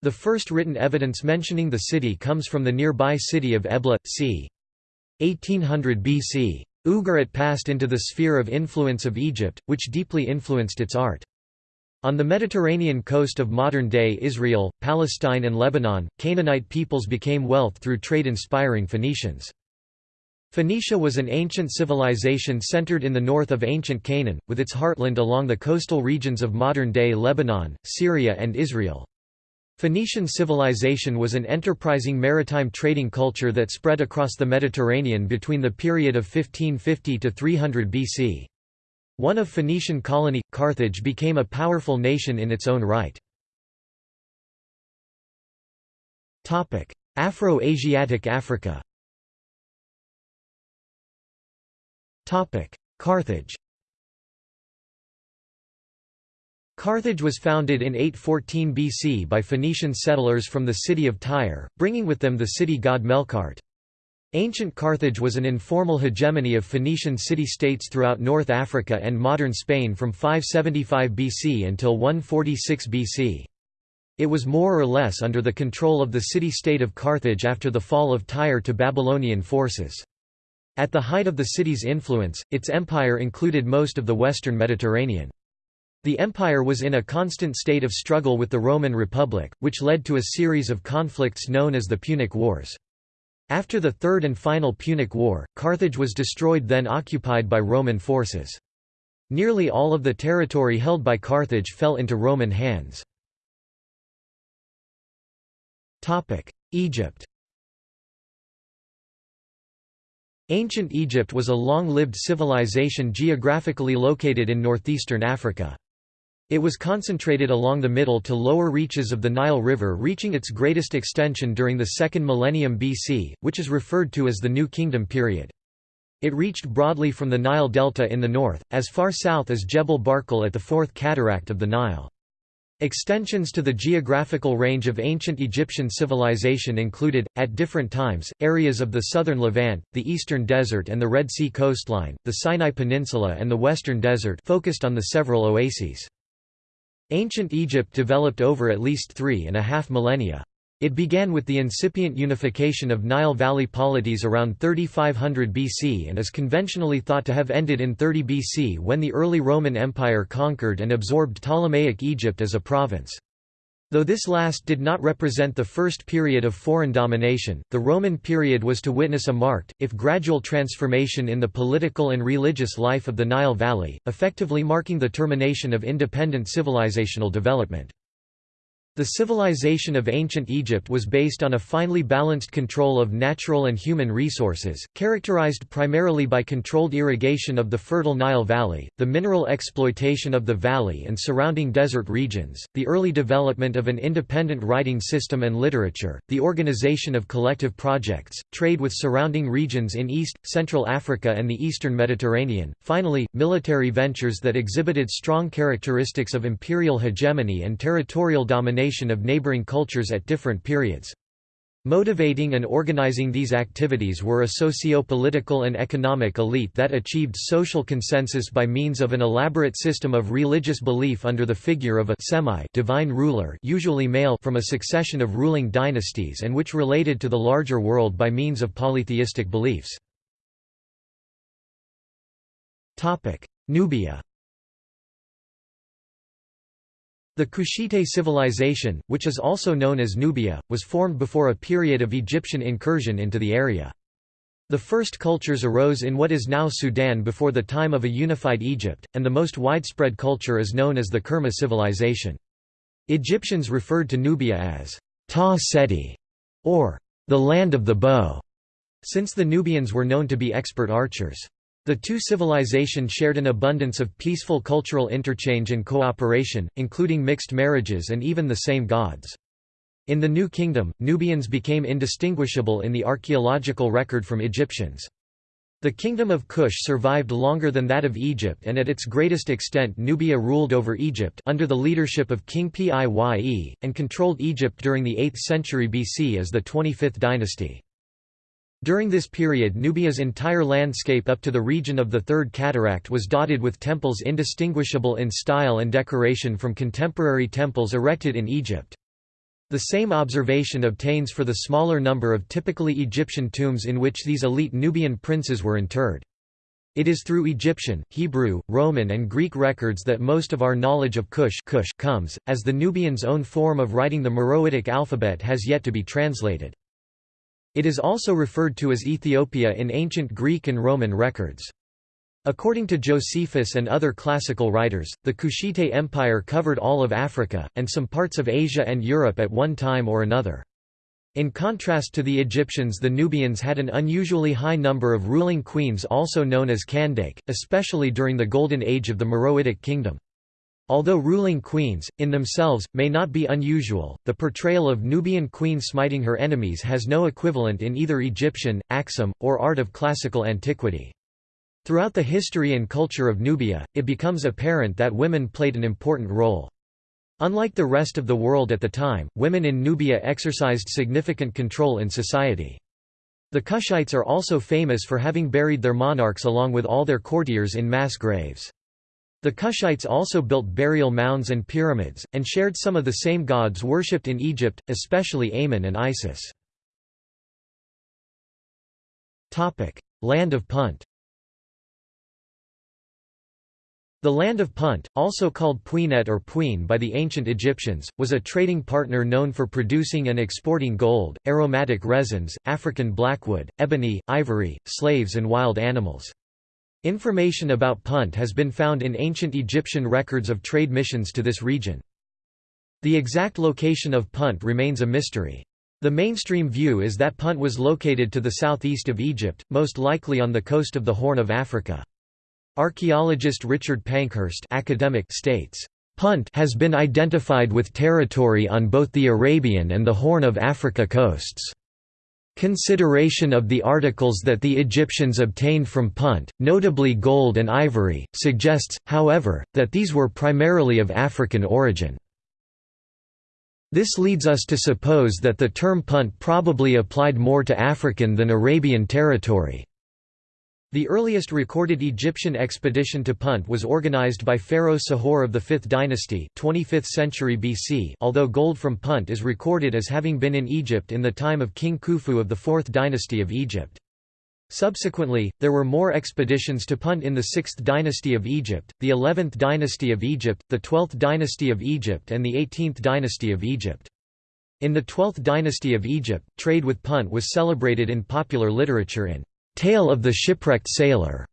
The first written evidence mentioning the city comes from the nearby city of Ebla, c. 1800 BC. Ugarit passed into the sphere of influence of Egypt, which deeply influenced its art. On the Mediterranean coast of modern-day Israel, Palestine and Lebanon, Canaanite peoples became wealth through trade-inspiring Phoenicians. Phoenicia was an ancient civilization centered in the north of ancient Canaan, with its heartland along the coastal regions of modern-day Lebanon, Syria and Israel. Phoenician civilization was an enterprising maritime trading culture that spread across the Mediterranean between the period of 1550 to 300 BC. One of Phoenician colony, Carthage became a powerful nation in its own right. Afro-Asiatic Africa Carthage Carthage was founded in 814 BC by Phoenician settlers from the city of Tyre, bringing with them the city god Melqart. Ancient Carthage was an informal hegemony of Phoenician city-states throughout North Africa and modern Spain from 575 BC until 146 BC. It was more or less under the control of the city-state of Carthage after the fall of Tyre to Babylonian forces. At the height of the city's influence, its empire included most of the western Mediterranean. The empire was in a constant state of struggle with the Roman Republic, which led to a series of conflicts known as the Punic Wars. After the Third and final Punic War, Carthage was destroyed then occupied by Roman forces. Nearly all of the territory held by Carthage fell into Roman hands. Egypt Ancient Egypt was a long-lived civilization geographically located in northeastern Africa. It was concentrated along the middle to lower reaches of the Nile River reaching its greatest extension during the second millennium BC, which is referred to as the New Kingdom period. It reached broadly from the Nile Delta in the north, as far south as Jebel Barkal at the fourth cataract of the Nile. Extensions to the geographical range of ancient Egyptian civilization included, at different times, areas of the southern Levant, the eastern desert and the Red Sea coastline, the Sinai Peninsula and the western desert focused on the several oases. Ancient Egypt developed over at least three and a half millennia. It began with the incipient unification of Nile Valley polities around 3500 BC and is conventionally thought to have ended in 30 BC when the early Roman Empire conquered and absorbed Ptolemaic Egypt as a province. Though this last did not represent the first period of foreign domination, the Roman period was to witness a marked, if gradual transformation in the political and religious life of the Nile Valley, effectively marking the termination of independent civilizational development. The civilization of ancient Egypt was based on a finely balanced control of natural and human resources, characterized primarily by controlled irrigation of the fertile Nile Valley, the mineral exploitation of the valley and surrounding desert regions, the early development of an independent writing system and literature, the organization of collective projects, trade with surrounding regions in East, Central Africa and the Eastern Mediterranean, finally, military ventures that exhibited strong characteristics of imperial hegemony and territorial domination of neighboring cultures at different periods. Motivating and organizing these activities were a socio-political and economic elite that achieved social consensus by means of an elaborate system of religious belief under the figure of a semi-divine ruler usually male from a succession of ruling dynasties and which related to the larger world by means of polytheistic beliefs. Nubia The Kushite civilization, which is also known as Nubia, was formed before a period of Egyptian incursion into the area. The first cultures arose in what is now Sudan before the time of a unified Egypt, and the most widespread culture is known as the Kerma civilization. Egyptians referred to Nubia as Ta Seti, or the land of the bow, since the Nubians were known to be expert archers. The two civilizations shared an abundance of peaceful cultural interchange and cooperation, including mixed marriages and even the same gods. In the New Kingdom, Nubians became indistinguishable in the archaeological record from Egyptians. The kingdom of Kush survived longer than that of Egypt and at its greatest extent Nubia ruled over Egypt under the leadership of King Piye, and controlled Egypt during the 8th century BC as the 25th dynasty. During this period Nubia's entire landscape up to the region of the Third Cataract was dotted with temples indistinguishable in style and decoration from contemporary temples erected in Egypt. The same observation obtains for the smaller number of typically Egyptian tombs in which these elite Nubian princes were interred. It is through Egyptian, Hebrew, Roman and Greek records that most of our knowledge of Kush, Kush comes, as the Nubians' own form of writing the Meroitic alphabet has yet to be translated. It is also referred to as Ethiopia in ancient Greek and Roman records. According to Josephus and other classical writers, the Kushite Empire covered all of Africa, and some parts of Asia and Europe at one time or another. In contrast to the Egyptians the Nubians had an unusually high number of ruling queens also known as Kandake, especially during the Golden Age of the Meroitic Kingdom. Although ruling queens, in themselves, may not be unusual, the portrayal of Nubian queen smiting her enemies has no equivalent in either Egyptian, Aksum, or art of classical antiquity. Throughout the history and culture of Nubia, it becomes apparent that women played an important role. Unlike the rest of the world at the time, women in Nubia exercised significant control in society. The Kushites are also famous for having buried their monarchs along with all their courtiers in mass graves. The Kushites also built burial mounds and pyramids, and shared some of the same gods worshipped in Egypt, especially Amun and Isis. Land of Punt The land of Punt, also called Pwenet or Puin by the ancient Egyptians, was a trading partner known for producing and exporting gold, aromatic resins, African blackwood, ebony, ivory, slaves and wild animals. Information about Punt has been found in ancient Egyptian records of trade missions to this region. The exact location of Punt remains a mystery. The mainstream view is that Punt was located to the southeast of Egypt, most likely on the coast of the Horn of Africa. Archaeologist Richard Pankhurst academic states, Punt has been identified with territory on both the Arabian and the Horn of Africa coasts. Consideration of the articles that the Egyptians obtained from Punt, notably gold and ivory, suggests, however, that these were primarily of African origin. This leads us to suppose that the term Punt probably applied more to African than Arabian territory. The earliest recorded Egyptian expedition to Punt was organized by Pharaoh Sahor of the 5th dynasty 25th century BC although gold from Punt is recorded as having been in Egypt in the time of King Khufu of the 4th dynasty of Egypt. Subsequently, there were more expeditions to Punt in the 6th dynasty of Egypt, the 11th dynasty of Egypt, the 12th dynasty of Egypt and the 18th dynasty of Egypt. In the 12th dynasty of Egypt, trade with Punt was celebrated in popular literature in Tale of the Shipwrecked Sailor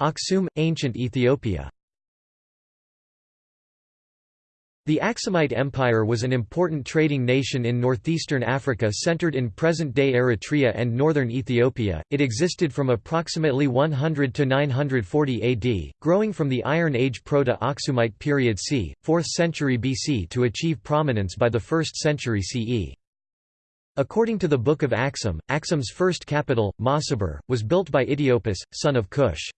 Aksum, ancient Ethiopia The Aksumite Empire was an important trading nation in northeastern Africa centered in present-day Eritrea and northern Ethiopia. It existed from approximately 100 to 940 AD, growing from the Iron Age Proto-Aksumite period c. 4th century BC to achieve prominence by the 1st century CE. According to the Book of Aksum, Aksum's first capital, Masaber, was built by Itiopus, son of Cush.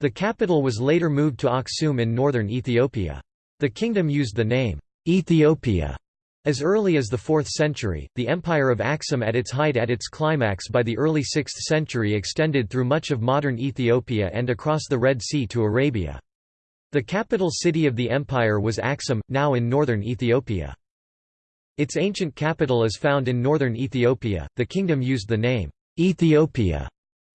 The capital was later moved to Aksum in northern Ethiopia. The kingdom used the name, Ethiopia, as early as the 4th century. The empire of Aksum at its height at its climax by the early 6th century extended through much of modern Ethiopia and across the Red Sea to Arabia. The capital city of the empire was Aksum, now in northern Ethiopia. Its ancient capital is found in northern Ethiopia. The kingdom used the name Ethiopia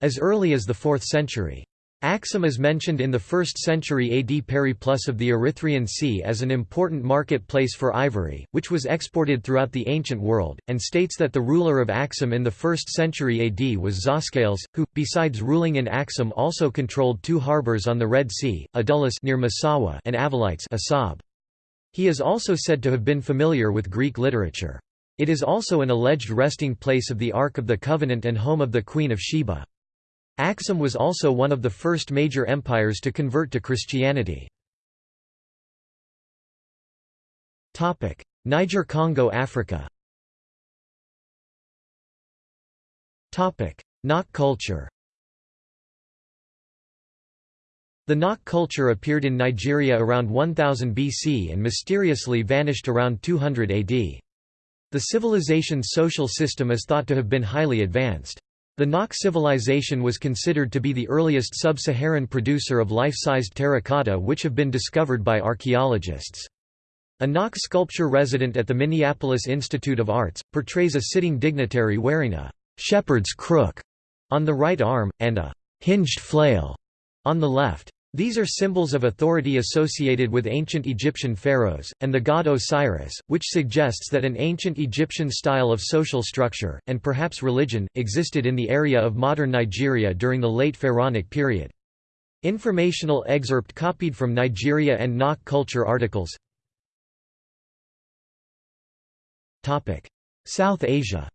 as early as the 4th century. Aksum is mentioned in the 1st century AD Periplus of the Erythraean Sea as an important marketplace for ivory, which was exported throughout the ancient world, and states that the ruler of Aksum in the 1st century AD was Zoskales, who, besides ruling in Aksum also controlled two harbors on the Red Sea, Adulis near Massawa and Avalites Asab. He is also said to have been familiar with Greek literature. It is also an alleged resting place of the Ark of the Covenant and home of the Queen of Sheba. Aksum was also one of the first major empires to convert to Christianity. Niger-Congo Africa Nok culture The Nok culture appeared in Nigeria around 1000 BC and mysteriously vanished around 200 AD. The civilization's social system is thought to have been highly advanced. The Nok civilization was considered to be the earliest sub-Saharan producer of life-sized terracotta which have been discovered by archaeologists. A Nok sculpture resident at the Minneapolis Institute of Arts, portrays a sitting dignitary wearing a «shepherd's crook» on the right arm, and a «hinged flail» on the left. These are symbols of authority associated with ancient Egyptian pharaohs, and the god Osiris, which suggests that an ancient Egyptian style of social structure, and perhaps religion, existed in the area of modern Nigeria during the late Pharaonic period. Informational excerpt copied from Nigeria and Nok culture articles South Asia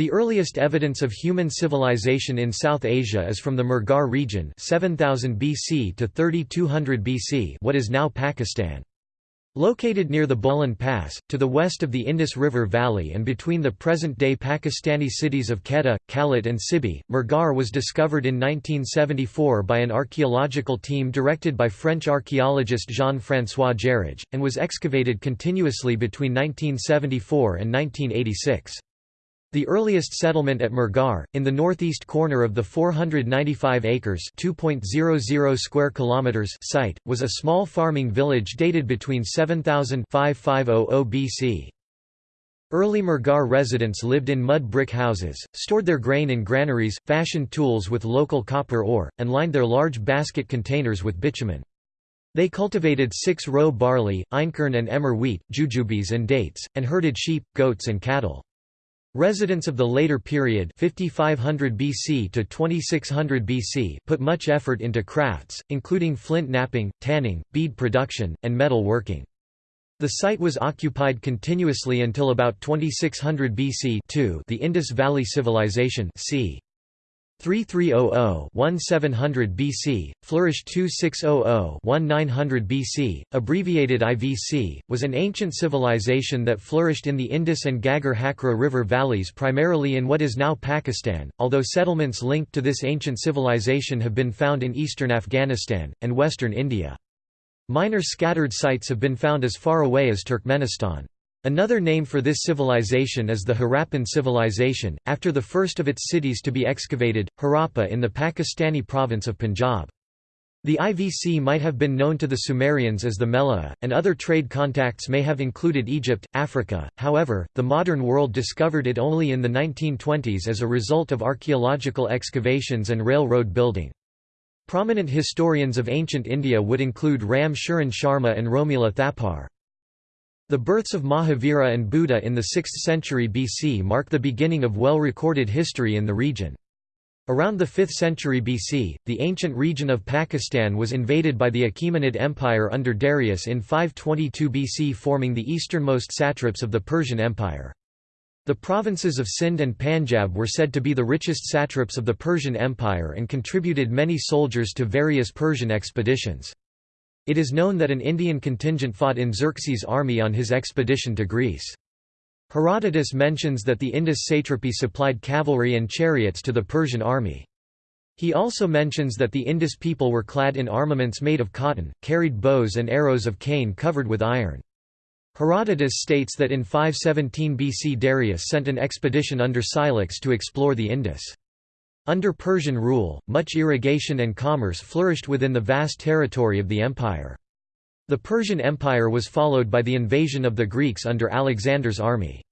The earliest evidence of human civilization in South Asia is from the Mehrgarh region 7000 BC to 3200 BC what is now Pakistan. Located near the Bolan Pass, to the west of the Indus River Valley and between the present-day Pakistani cities of Quetta, Kalat and Sibi, Mehrgarh was discovered in 1974 by an archaeological team directed by French archaeologist Jean-François Jarrige, and was excavated continuously between 1974 and 1986. The earliest settlement at Mehrgarh, in the northeast corner of the 495 acres (2.00 square kilometers) site, was a small farming village dated between 7000 5500 BC. Early Mehrgarh residents lived in mud brick houses, stored their grain in granaries, fashioned tools with local copper ore, and lined their large basket containers with bitumen. They cultivated six-row barley, einkorn and emmer wheat, jujubes and dates, and herded sheep, goats and cattle. Residents of the later period 5500 BC to 2600 BC put much effort into crafts, including flint knapping, tanning, bead production, and metal working. The site was occupied continuously until about 2600 BC the Indus Valley Civilization c. 3300-1700 BC, flourished 2600-1900 BC, abbreviated IVC, was an ancient civilization that flourished in the Indus and Ghaggar Hakra river valleys primarily in what is now Pakistan, although settlements linked to this ancient civilization have been found in eastern Afghanistan, and western India. Minor scattered sites have been found as far away as Turkmenistan. Another name for this civilization is the Harappan civilization, after the first of its cities to be excavated, Harappa in the Pakistani province of Punjab. The IVC might have been known to the Sumerians as the Meluhha, and other trade contacts may have included Egypt, Africa, however, the modern world discovered it only in the 1920s as a result of archaeological excavations and railroad building. Prominent historians of ancient India would include Ram Sharan Sharma and Romila Thapar. The births of Mahavira and Buddha in the 6th century BC mark the beginning of well-recorded history in the region. Around the 5th century BC, the ancient region of Pakistan was invaded by the Achaemenid Empire under Darius in 522 BC forming the easternmost satraps of the Persian Empire. The provinces of Sindh and Panjab were said to be the richest satraps of the Persian Empire and contributed many soldiers to various Persian expeditions. It is known that an Indian contingent fought in Xerxes' army on his expedition to Greece. Herodotus mentions that the Indus satrapy supplied cavalry and chariots to the Persian army. He also mentions that the Indus people were clad in armaments made of cotton, carried bows and arrows of cane covered with iron. Herodotus states that in 517 BC Darius sent an expedition under Scylax to explore the Indus. Under Persian rule, much irrigation and commerce flourished within the vast territory of the empire. The Persian Empire was followed by the invasion of the Greeks under Alexander's army.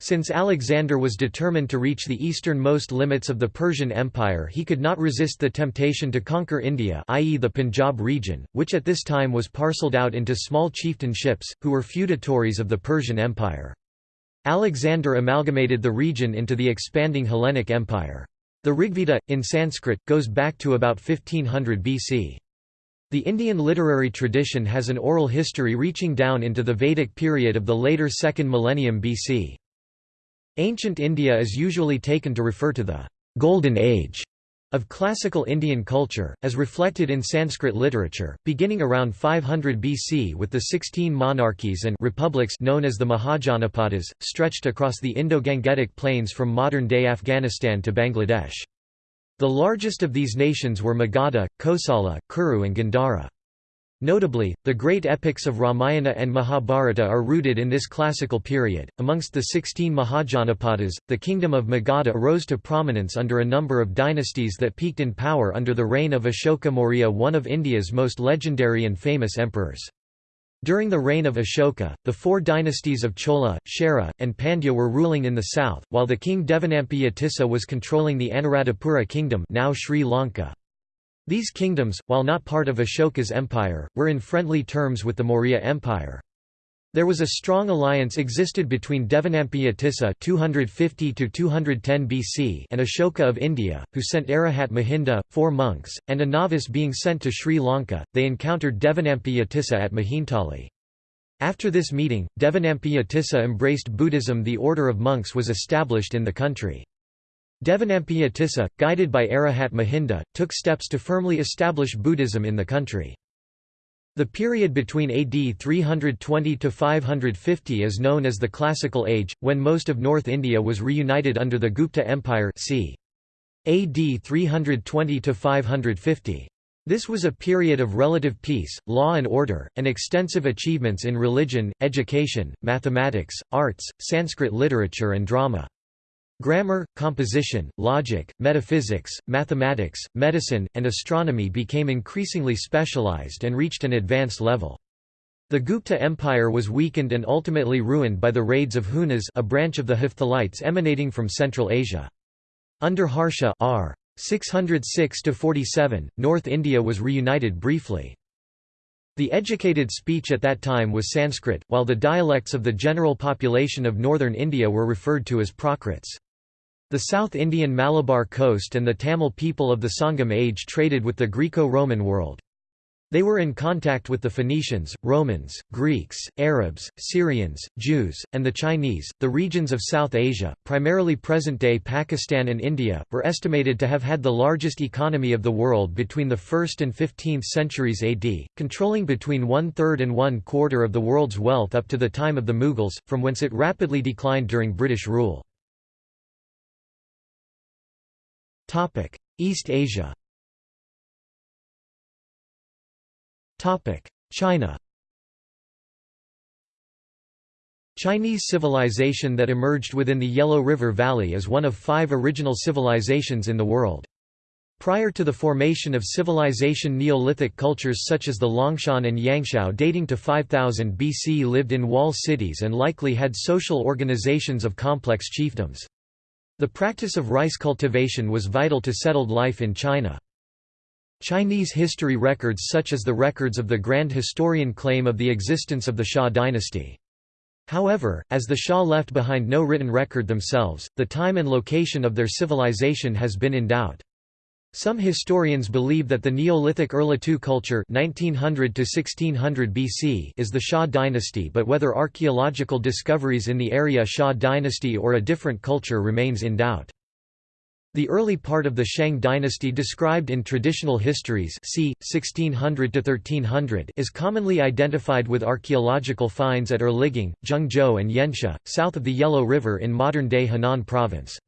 Since Alexander was determined to reach the easternmost limits of the Persian Empire he could not resist the temptation to conquer India i.e. the Punjab region, which at this time was parcelled out into small chieftainships, who were feudatories of the Persian Empire. Alexander amalgamated the region into the expanding Hellenic Empire. The Rigveda, in Sanskrit, goes back to about 1500 BC. The Indian literary tradition has an oral history reaching down into the Vedic period of the later 2nd millennium BC. Ancient India is usually taken to refer to the «Golden Age» Of classical Indian culture, as reflected in Sanskrit literature, beginning around 500 BC with the sixteen monarchies and republics known as the Mahajanapadas, stretched across the Indo-Gangetic plains from modern-day Afghanistan to Bangladesh. The largest of these nations were Magadha, Kosala, Kuru and Gandhara. Notably, the great epics of Ramayana and Mahabharata are rooted in this classical period. Amongst the sixteen Mahajanapadas, the kingdom of Magadha rose to prominence under a number of dynasties that peaked in power under the reign of Ashoka Maurya, one of India's most legendary and famous emperors. During the reign of Ashoka, the four dynasties of Chola, Chera, and Pandya were ruling in the south, while the king Devanampiya Tissa was controlling the Anuradhapura kingdom now Sri Lanka. These kingdoms, while not part of Ashoka's empire, were in friendly terms with the Maurya Empire. There was a strong alliance existed between Devanampiya Tissa 250 BC and Ashoka of India, who sent Arahat Mahinda, four monks, and a novice being sent to Sri Lanka. They encountered Devanampiya Tissa at Mihintale. After this meeting, Devanampiya Tissa embraced Buddhism the order of monks was established in the country. Devanampiya Tissa, guided by Arahat Mahinda, took steps to firmly establish Buddhism in the country. The period between AD 320 to 550 is known as the Classical Age, when most of North India was reunited under the Gupta Empire c. AD 320 to 550. This was a period of relative peace, law and order, and extensive achievements in religion, education, mathematics, arts, Sanskrit literature and drama. Grammar, composition, logic, metaphysics, mathematics, medicine, and astronomy became increasingly specialized and reached an advanced level. The Gupta Empire was weakened and ultimately ruined by the raids of Hunas a branch of the Hephthalites emanating from Central Asia. Under Harsha r. 606–47, North India was reunited briefly. The educated speech at that time was Sanskrit, while the dialects of the general population of northern India were referred to as Prakrits. The South Indian Malabar coast and the Tamil people of the Sangam age traded with the Greco-Roman world. They were in contact with the Phoenicians, Romans, Greeks, Arabs, Syrians, Jews, and the Chinese. The regions of South Asia, primarily present day Pakistan and India, were estimated to have had the largest economy of the world between the 1st and 15th centuries AD, controlling between one third and one quarter of the world's wealth up to the time of the Mughals, from whence it rapidly declined during British rule. Topic: East Asia. Topic: China. Chinese civilization that emerged within the Yellow River Valley is one of five original civilizations in the world. Prior to the formation of civilization Neolithic cultures such as the Longshan and Yangshao dating to 5000 BC lived in wall cities and likely had social organizations of complex chiefdoms. The practice of rice cultivation was vital to settled life in China. Chinese history records such as the records of the Grand Historian claim of the existence of the Xia dynasty. However, as the Xia left behind no written record themselves, the time and location of their civilization has been in doubt. Some historians believe that the Neolithic Erlitou culture 1900 to 1600 BC is the Xia dynasty but whether archaeological discoveries in the area Xia dynasty or a different culture remains in doubt. The early part of the Shang dynasty described in traditional histories c. 1600 to 1300 is commonly identified with archaeological finds at Erligang, Zhengzhou and Yanxia, south of the Yellow River in modern-day Henan province.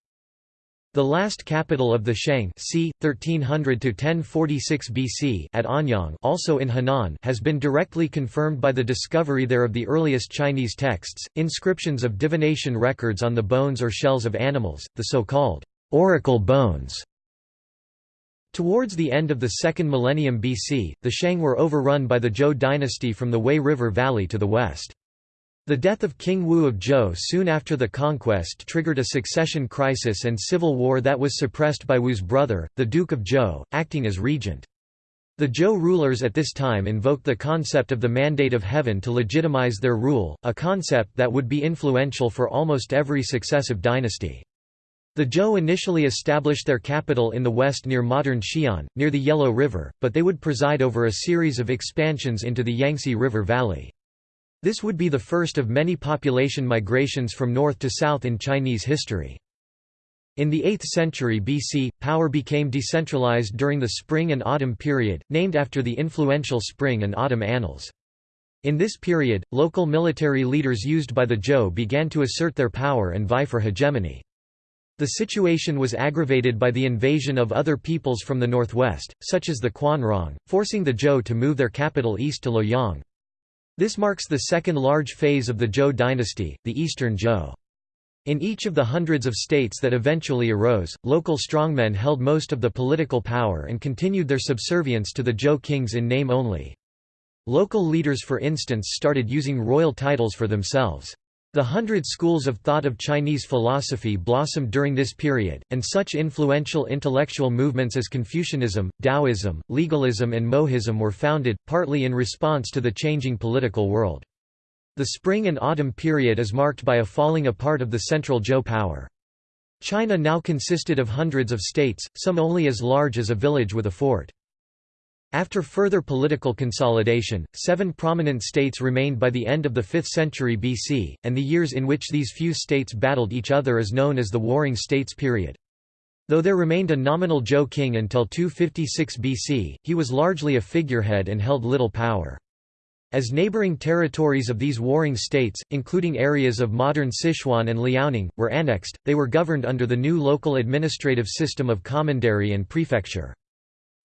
The last capital of the Shang c. 1300–1046 BC at Anyang also in Henan has been directly confirmed by the discovery there of the earliest Chinese texts, inscriptions of divination records on the bones or shells of animals, the so-called oracle bones. Towards the end of the second millennium BC, the Shang were overrun by the Zhou dynasty from the Wei River Valley to the west. The death of King Wu of Zhou soon after the conquest triggered a succession crisis and civil war that was suppressed by Wu's brother, the Duke of Zhou, acting as regent. The Zhou rulers at this time invoked the concept of the mandate of heaven to legitimize their rule, a concept that would be influential for almost every successive dynasty. The Zhou initially established their capital in the west near modern Xi'an, near the Yellow River, but they would preside over a series of expansions into the Yangtze River Valley. This would be the first of many population migrations from north to south in Chinese history. In the 8th century BC, power became decentralized during the Spring and Autumn period, named after the influential Spring and Autumn Annals. In this period, local military leaders used by the Zhou began to assert their power and vie for hegemony. The situation was aggravated by the invasion of other peoples from the northwest, such as the Quanrong, forcing the Zhou to move their capital east to Luoyang. This marks the second large phase of the Zhou dynasty, the Eastern Zhou. In each of the hundreds of states that eventually arose, local strongmen held most of the political power and continued their subservience to the Zhou kings in name only. Local leaders for instance started using royal titles for themselves. The hundred schools of thought of Chinese philosophy blossomed during this period, and such influential intellectual movements as Confucianism, Taoism, legalism and Mohism were founded, partly in response to the changing political world. The spring and autumn period is marked by a falling apart of the central Zhou power. China now consisted of hundreds of states, some only as large as a village with a fort. After further political consolidation, seven prominent states remained by the end of the 5th century BC, and the years in which these few states battled each other is known as the Warring States period. Though there remained a nominal Zhou king until 256 BC, he was largely a figurehead and held little power. As neighboring territories of these warring states, including areas of modern Sichuan and Liaoning, were annexed, they were governed under the new local administrative system of commandery and prefecture.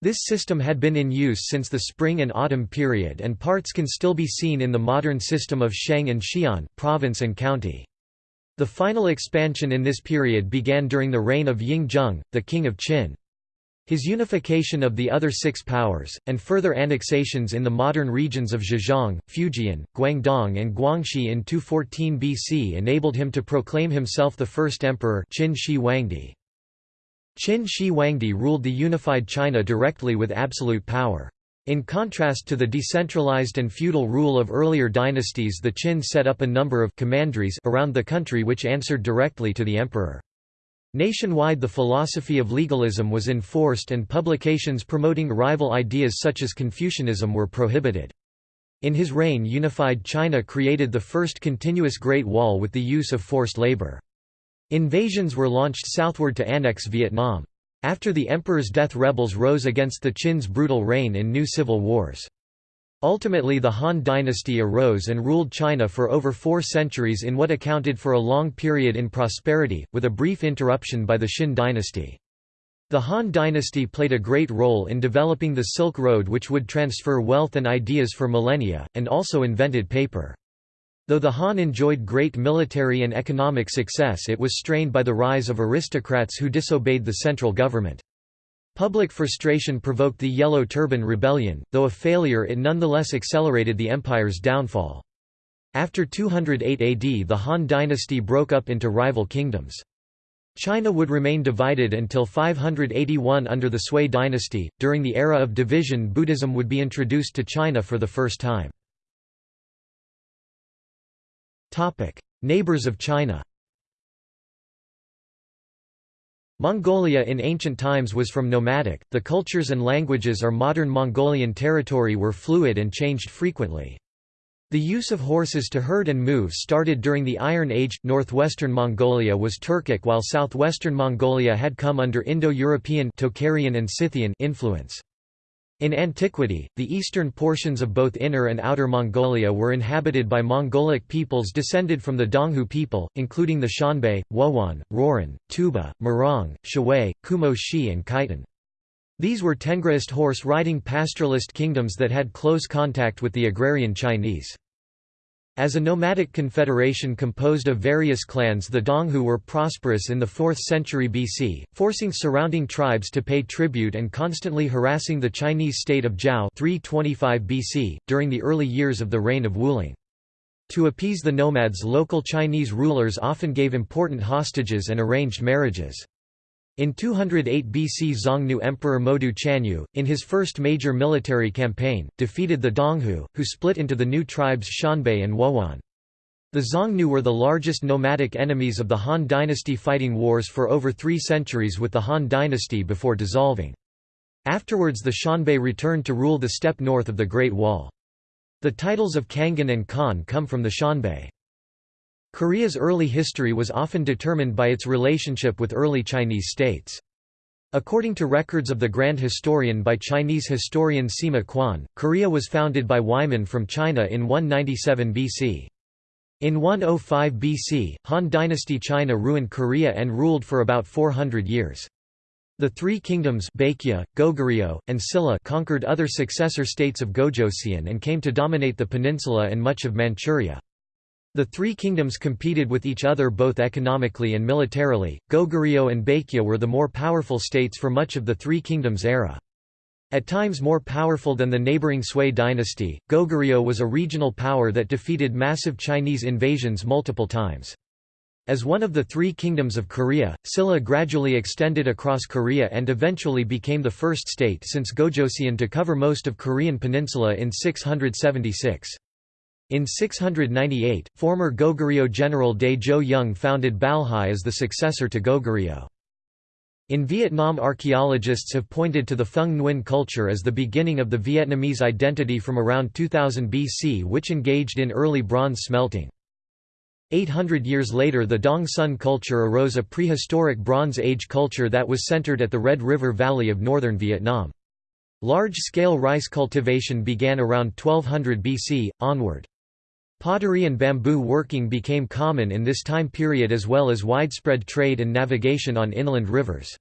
This system had been in use since the spring and autumn period and parts can still be seen in the modern system of Sheng and Xian province and county. The final expansion in this period began during the reign of Ying Zheng, the king of Qin. His unification of the other six powers, and further annexations in the modern regions of Zhejiang, Fujian, Guangdong and Guangxi in 214 BC enabled him to proclaim himself the first emperor Qin Shi Huangdi. Qin Shi Huangdi ruled the unified China directly with absolute power. In contrast to the decentralized and feudal rule of earlier dynasties the Qin set up a number of commanderies around the country which answered directly to the emperor. Nationwide the philosophy of legalism was enforced and publications promoting rival ideas such as Confucianism were prohibited. In his reign unified China created the first continuous Great Wall with the use of forced labor. Invasions were launched southward to annex Vietnam. After the emperor's death rebels rose against the Qin's brutal reign in new civil wars. Ultimately the Han dynasty arose and ruled China for over four centuries in what accounted for a long period in prosperity, with a brief interruption by the Xin dynasty. The Han dynasty played a great role in developing the Silk Road which would transfer wealth and ideas for millennia, and also invented paper. Though the Han enjoyed great military and economic success it was strained by the rise of aristocrats who disobeyed the central government. Public frustration provoked the Yellow Turban Rebellion, though a failure it nonetheless accelerated the empire's downfall. After 208 AD the Han dynasty broke up into rival kingdoms. China would remain divided until 581 under the Sui dynasty. During the era of division, Buddhism would be introduced to China for the first time. Neighbors of China Mongolia in ancient times was from nomadic, the cultures and languages are modern Mongolian territory were fluid and changed frequently. The use of horses to herd and move started during the Iron Age. Northwestern Mongolia was Turkic while southwestern Mongolia had come under Indo-European and Scythian influence. In antiquity, the eastern portions of both Inner and Outer Mongolia were inhabited by Mongolic peoples descended from the Donghu people, including the Xianbei, Wuhuan, Rouran, Tuoba, Murong, Shui, Kumo Xi and Khitan. These were Tengrist horse-riding pastoralist kingdoms that had close contact with the agrarian Chinese. As a nomadic confederation composed of various clans the Donghu were prosperous in the 4th century BC, forcing surrounding tribes to pay tribute and constantly harassing the Chinese state of Zhao 325 BC, during the early years of the reign of Wuling. To appease the nomads local Chinese rulers often gave important hostages and arranged marriages. In 208 BC Xiongnu Emperor Modu Chanyu, in his first major military campaign, defeated the Donghu, who split into the new tribes Xianbei and Wuhuan. The Xiongnu were the largest nomadic enemies of the Han dynasty fighting wars for over three centuries with the Han dynasty before dissolving. Afterwards the Xianbei returned to rule the steppe north of the Great Wall. The titles of Khagan and Khan come from the Xianbei. Korea's early history was often determined by its relationship with early Chinese states. According to records of the Grand Historian by Chinese historian Sima Qian, Korea was founded by Wiman from China in 197 BC. In 105 BC, Han Dynasty China ruined Korea and ruled for about 400 years. The three kingdoms Baekje, Goguryeo, and Silla conquered other successor states of Gojoseon and came to dominate the peninsula and much of Manchuria. The three kingdoms competed with each other both economically and militarily. Goguryeo and Baekje were the more powerful states for much of the Three Kingdoms era. At times more powerful than the neighboring Sui dynasty, Goguryeo was a regional power that defeated massive Chinese invasions multiple times. As one of the three kingdoms of Korea, Silla gradually extended across Korea and eventually became the first state since Gojoseon to cover most of Korean peninsula in 676. In 698, former Goguryeo general Jo Young founded Balhae as the successor to Goguryeo. In Vietnam archaeologists have pointed to the Phung Nguyen culture as the beginning of the Vietnamese identity from around 2000 BC which engaged in early bronze smelting. 800 years later the Dong Son culture arose a prehistoric Bronze Age culture that was centered at the Red River Valley of northern Vietnam. Large-scale rice cultivation began around 1200 BC, onward. Pottery and bamboo working became common in this time period as well as widespread trade and navigation on inland rivers.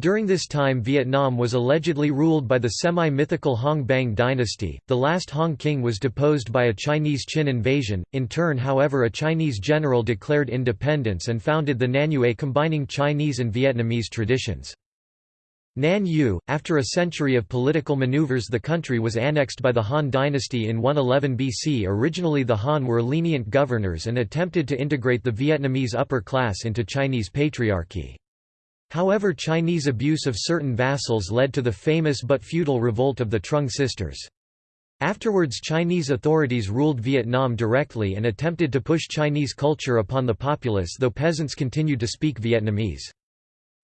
During this time Vietnam was allegedly ruled by the semi-mythical Hong Bang dynasty, the last Hong king was deposed by a Chinese Qin invasion, in turn however a Chinese general declared independence and founded the Nanyue combining Chinese and Vietnamese traditions. Nanyue, after a century of political maneuvers the country was annexed by the Han dynasty in 111 BC Originally the Han were lenient governors and attempted to integrate the Vietnamese upper class into Chinese patriarchy. However Chinese abuse of certain vassals led to the famous but feudal revolt of the Trung sisters. Afterwards Chinese authorities ruled Vietnam directly and attempted to push Chinese culture upon the populace though peasants continued to speak Vietnamese.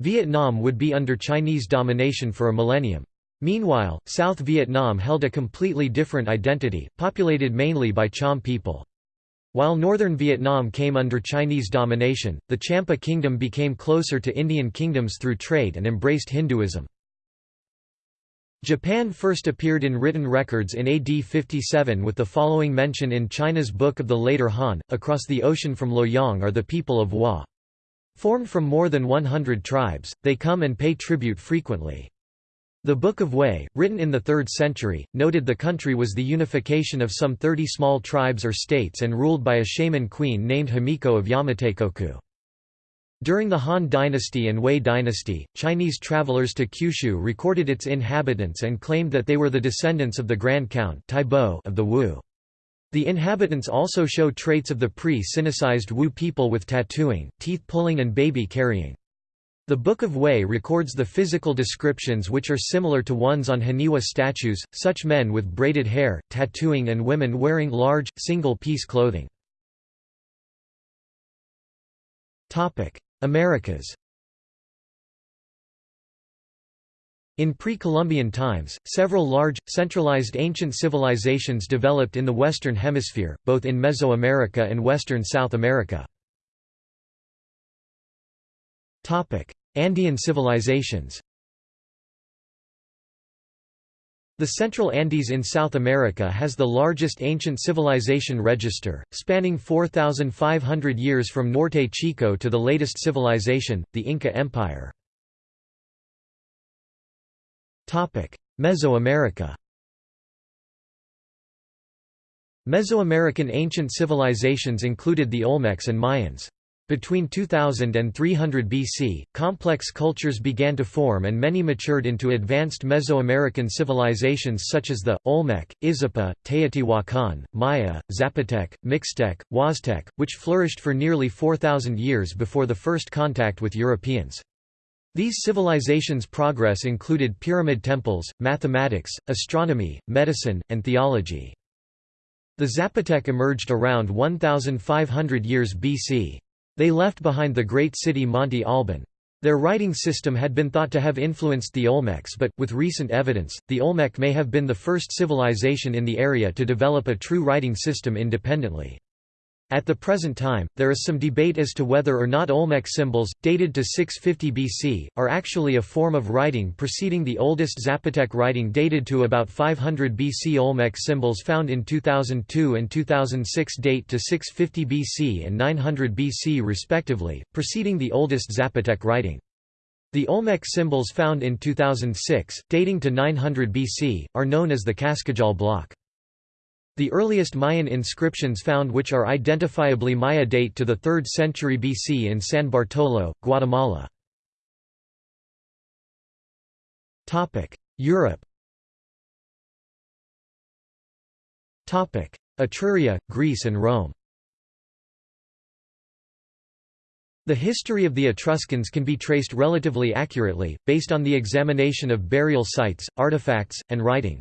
Vietnam would be under Chinese domination for a millennium. Meanwhile, South Vietnam held a completely different identity, populated mainly by Cham people. While northern Vietnam came under Chinese domination, the Champa kingdom became closer to Indian kingdoms through trade and embraced Hinduism. Japan first appeared in written records in AD 57 with the following mention in China's Book of the Later Han, across the ocean from Luoyang are the people of Wa. Formed from more than 100 tribes, they come and pay tribute frequently. The Book of Wei, written in the 3rd century, noted the country was the unification of some 30 small tribes or states and ruled by a shaman queen named Himiko of Yamataikoku. During the Han dynasty and Wei dynasty, Chinese travelers to Kyushu recorded its inhabitants and claimed that they were the descendants of the Grand Count of the Wu. The inhabitants also show traits of the pre-Sinicized Wu people with tattooing, teeth pulling and baby carrying. The Book of Wei records the physical descriptions which are similar to ones on Haniwa statues, such men with braided hair, tattooing and women wearing large, single-piece clothing. Americas In pre-Columbian times, several large, centralized ancient civilizations developed in the Western Hemisphere, both in Mesoamerica and western South America. Andean civilizations The Central Andes in South America has the largest ancient civilization register, spanning 4,500 years from Norte Chico to the latest civilization, the Inca Empire. Mesoamerica Mesoamerican ancient civilizations included the Olmecs and Mayans. Between 2000 and 300 BC, complex cultures began to form and many matured into advanced Mesoamerican civilizations such as the, Olmec, Izapa, Teotihuacan, Maya, Zapotec, Mixtec, Huastec, which flourished for nearly 4,000 years before the first contact with Europeans. These civilizations' progress included pyramid temples, mathematics, astronomy, medicine, and theology. The Zapotec emerged around 1500 years BC. They left behind the great city Monte Alban. Their writing system had been thought to have influenced the Olmecs but, with recent evidence, the Olmec may have been the first civilization in the area to develop a true writing system independently. At the present time, there is some debate as to whether or not Olmec symbols, dated to 650 BC, are actually a form of writing preceding the oldest Zapotec writing dated to about 500 BC. Olmec symbols found in 2002 and 2006 date to 650 BC and 900 BC respectively, preceding the oldest Zapotec writing. The Olmec symbols found in 2006, dating to 900 BC, are known as the Cascajal block. The earliest Mayan inscriptions found which are identifiably Maya date to the 3rd century BC in San Bartolo, Guatemala. Europe Etruria, Greece and Rome The history of the Etruscans can be traced relatively accurately, based on the examination of burial sites, artifacts, and writing.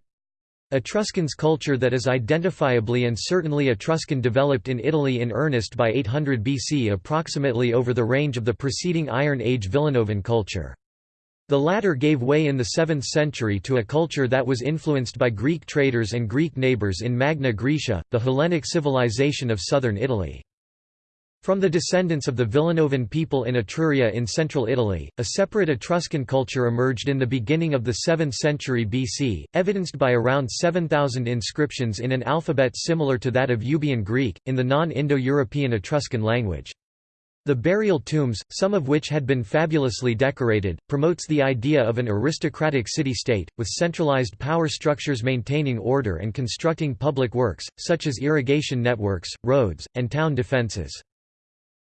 Etruscans culture that is identifiably and certainly Etruscan developed in Italy in earnest by 800 BC approximately over the range of the preceding Iron Age Villanovan culture. The latter gave way in the 7th century to a culture that was influenced by Greek traders and Greek neighbours in Magna Graecia, the Hellenic civilization of southern Italy. From the descendants of the Villanovan people in Etruria in central Italy, a separate Etruscan culture emerged in the beginning of the 7th century BC, evidenced by around 7,000 inscriptions in an alphabet similar to that of Euboean Greek, in the non-Indo-European Etruscan language. The burial tombs, some of which had been fabulously decorated, promotes the idea of an aristocratic city-state, with centralized power structures maintaining order and constructing public works, such as irrigation networks, roads, and town defences.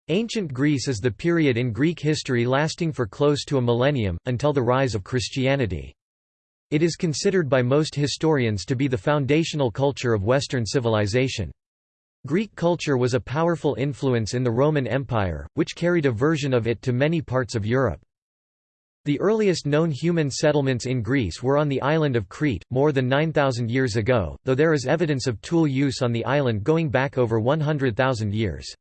Ancient Greece is the period in Greek history lasting for close to a millennium, until the rise of Christianity. It is considered by most historians to be the foundational culture of Western civilization. Greek culture was a powerful influence in the Roman Empire, which carried a version of it to many parts of Europe. The earliest known human settlements in Greece were on the island of Crete, more than 9,000 years ago, though there is evidence of tool use on the island going back over 100,000 years.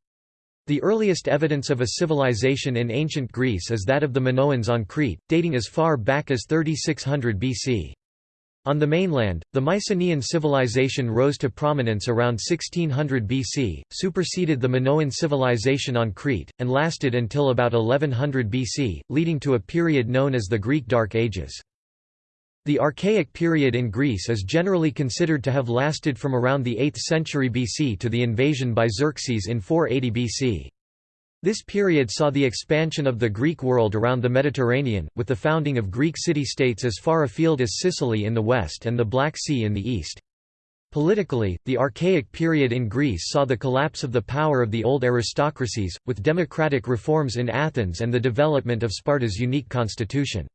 The earliest evidence of a civilization in ancient Greece is that of the Minoans on Crete, dating as far back as 3600 BC. On the mainland, the Mycenaean civilization rose to prominence around 1600 BC, superseded the Minoan civilization on Crete, and lasted until about 1100 BC, leading to a period known as the Greek Dark Ages. The Archaic period in Greece is generally considered to have lasted from around the 8th century BC to the invasion by Xerxes in 480 BC. This period saw the expansion of the Greek world around the Mediterranean, with the founding of Greek city-states as far afield as Sicily in the west and the Black Sea in the east. Politically, the Archaic period in Greece saw the collapse of the power of the old aristocracies, with democratic reforms in Athens and the development of Sparta's unique constitution.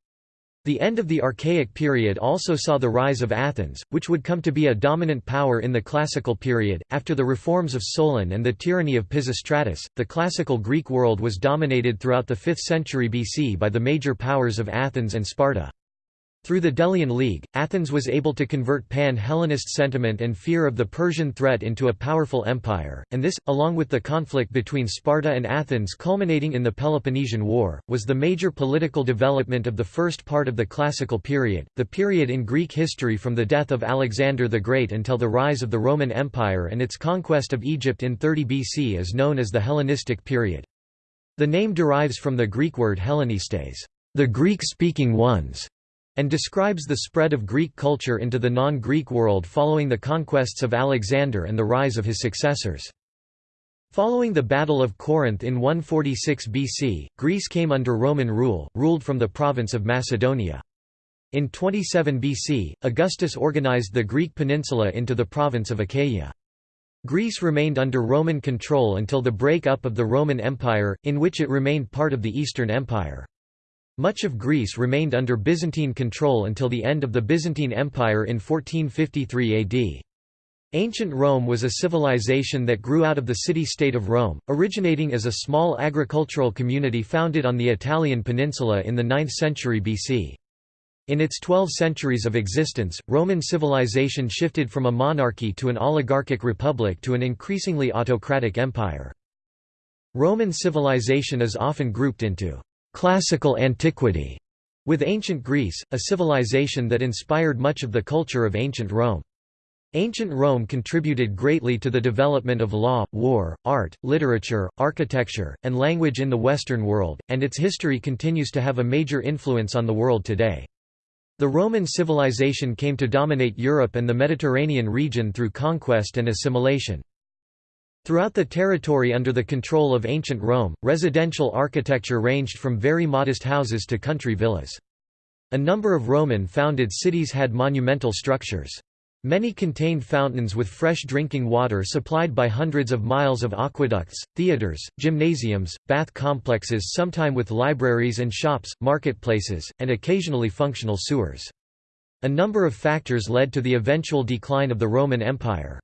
The end of the Archaic period also saw the rise of Athens, which would come to be a dominant power in the Classical period. After the reforms of Solon and the tyranny of Pisistratus, the classical Greek world was dominated throughout the 5th century BC by the major powers of Athens and Sparta. Through the Delian League, Athens was able to convert pan-Hellenist sentiment and fear of the Persian threat into a powerful empire, and this, along with the conflict between Sparta and Athens culminating in the Peloponnesian War, was the major political development of the first part of the Classical period, the period in Greek history from the death of Alexander the Great until the rise of the Roman Empire and its conquest of Egypt in 30 BC is known as the Hellenistic period. The name derives from the Greek word Hellenistes, the Greek-speaking ones, and describes the spread of Greek culture into the non-Greek world following the conquests of Alexander and the rise of his successors. Following the Battle of Corinth in 146 BC, Greece came under Roman rule, ruled from the province of Macedonia. In 27 BC, Augustus organized the Greek peninsula into the province of Achaia. Greece remained under Roman control until the break-up of the Roman Empire, in which it remained part of the Eastern Empire. Much of Greece remained under Byzantine control until the end of the Byzantine Empire in 1453 AD. Ancient Rome was a civilization that grew out of the city-state of Rome, originating as a small agricultural community founded on the Italian peninsula in the 9th century BC. In its 12 centuries of existence, Roman civilization shifted from a monarchy to an oligarchic republic to an increasingly autocratic empire. Roman civilization is often grouped into classical antiquity, with ancient Greece, a civilization that inspired much of the culture of ancient Rome. Ancient Rome contributed greatly to the development of law, war, art, literature, architecture, and language in the Western world, and its history continues to have a major influence on the world today. The Roman civilization came to dominate Europe and the Mediterranean region through conquest and assimilation. Throughout the territory under the control of ancient Rome, residential architecture ranged from very modest houses to country villas. A number of Roman-founded cities had monumental structures. Many contained fountains with fresh drinking water supplied by hundreds of miles of aqueducts, theatres, gymnasiums, bath complexes sometime with libraries and shops, marketplaces, and occasionally functional sewers. A number of factors led to the eventual decline of the Roman Empire.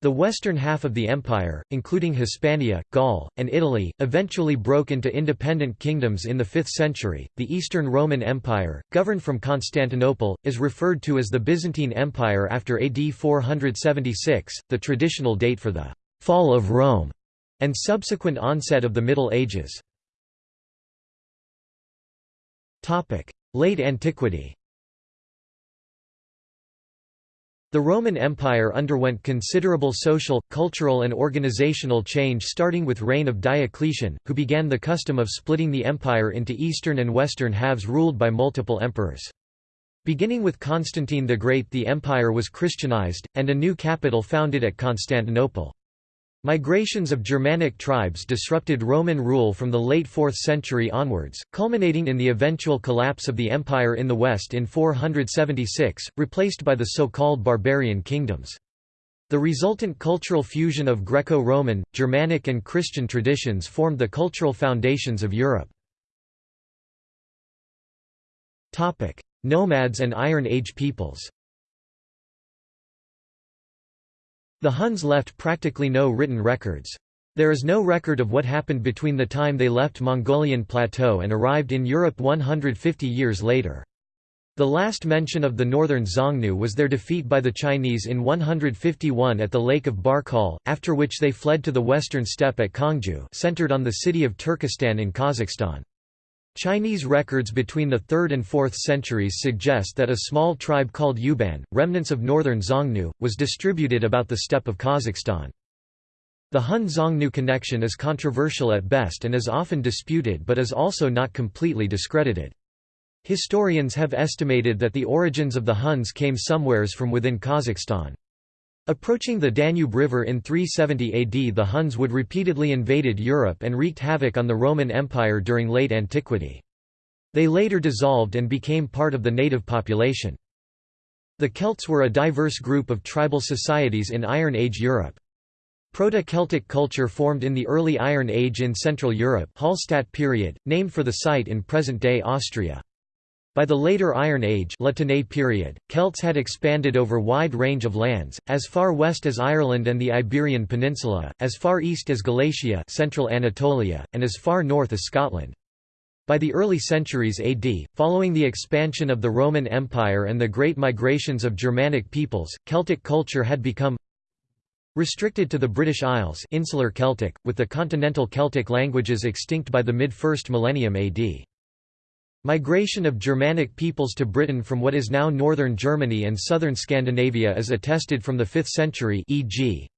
The western half of the empire, including Hispania, Gaul, and Italy, eventually broke into independent kingdoms in the 5th century. The Eastern Roman Empire, governed from Constantinople, is referred to as the Byzantine Empire after AD 476, the traditional date for the fall of Rome and subsequent onset of the Middle Ages. Topic: Late Antiquity. The Roman Empire underwent considerable social, cultural and organizational change starting with reign of Diocletian, who began the custom of splitting the empire into eastern and western halves ruled by multiple emperors. Beginning with Constantine the Great the empire was Christianized, and a new capital founded at Constantinople. Migrations of Germanic tribes disrupted Roman rule from the late 4th century onwards, culminating in the eventual collapse of the empire in the west in 476, replaced by the so-called barbarian kingdoms. The resultant cultural fusion of Greco-Roman, Germanic and Christian traditions formed the cultural foundations of Europe. Nomads and Iron Age peoples The Huns left practically no written records. There is no record of what happened between the time they left Mongolian plateau and arrived in Europe 150 years later. The last mention of the northern Xiongnu was their defeat by the Chinese in 151 at the Lake of Barkol, after which they fled to the western steppe at Kangju centered on the city of Turkestan in Kazakhstan. Chinese records between the 3rd and 4th centuries suggest that a small tribe called Yueban, remnants of northern Xiongnu, was distributed about the steppe of Kazakhstan. The Hun-Xiongnu connection is controversial at best and is often disputed but is also not completely discredited. Historians have estimated that the origins of the Huns came somewheres from within Kazakhstan. Approaching the Danube River in 370 AD the Huns would repeatedly invaded Europe and wreaked havoc on the Roman Empire during late antiquity. They later dissolved and became part of the native population. The Celts were a diverse group of tribal societies in Iron Age Europe. Proto-Celtic culture formed in the early Iron Age in Central Europe Hallstatt period, named for the site in present-day Austria. By the later Iron Age period, Celts had expanded over wide range of lands, as far west as Ireland and the Iberian Peninsula, as far east as Galatia central Anatolia, and as far north as Scotland. By the early centuries AD, following the expansion of the Roman Empire and the great migrations of Germanic peoples, Celtic culture had become restricted to the British Isles insular Celtic, with the continental Celtic languages extinct by the mid-1st millennium AD. Migration of Germanic peoples to Britain from what is now northern Germany and southern Scandinavia is attested from the 5th century e.g.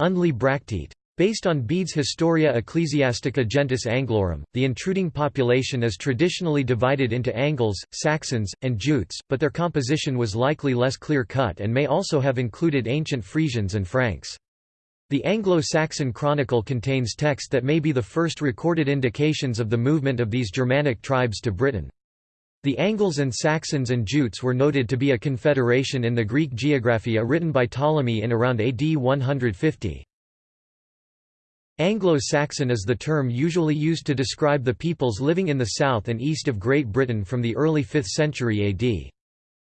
Undley Bracteate. Based on Bede's Historia Ecclesiastica Gentis Anglorum, the intruding population is traditionally divided into Angles, Saxons, and Jutes, but their composition was likely less clear-cut and may also have included ancient Frisians and Franks. The Anglo-Saxon Chronicle contains text that may be the first recorded indications of the movement of these Germanic tribes to Britain. The Angles and Saxons and Jutes were noted to be a confederation in the Greek Geographia written by Ptolemy in around AD 150. Anglo-Saxon is the term usually used to describe the peoples living in the south and east of Great Britain from the early 5th century AD.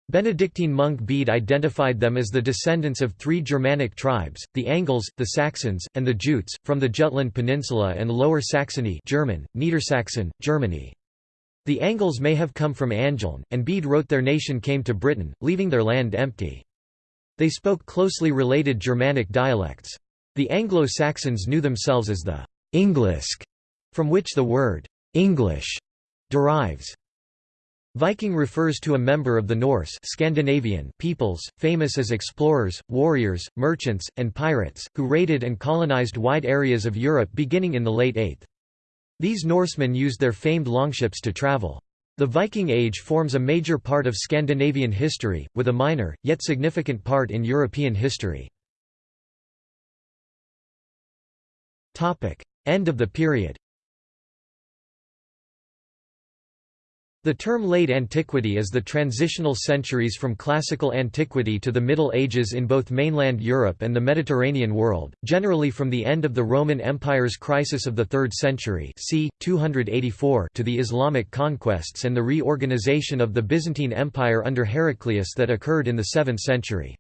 Benedictine monk Bede identified them as the descendants of three Germanic tribes, the Angles, the Saxons, and the Jutes, from the Jutland Peninsula and Lower Saxony German, Niedersachsen, Germany. The Angles may have come from Angeln, and Bede wrote their nation came to Britain, leaving their land empty. They spoke closely related Germanic dialects. The Anglo-Saxons knew themselves as the Englisc, from which the word English derives. Viking refers to a member of the Norse Scandinavian peoples, famous as explorers, warriors, merchants, and pirates, who raided and colonized wide areas of Europe beginning in the late 8th. These Norsemen used their famed longships to travel. The Viking Age forms a major part of Scandinavian history, with a minor, yet significant part in European history. End of the period The term Late Antiquity is the transitional centuries from Classical Antiquity to the Middle Ages in both mainland Europe and the Mediterranean world, generally from the end of the Roman Empire's crisis of the 3rd century c. 284 to the Islamic conquests and the reorganization of the Byzantine Empire under Heraclius that occurred in the 7th century.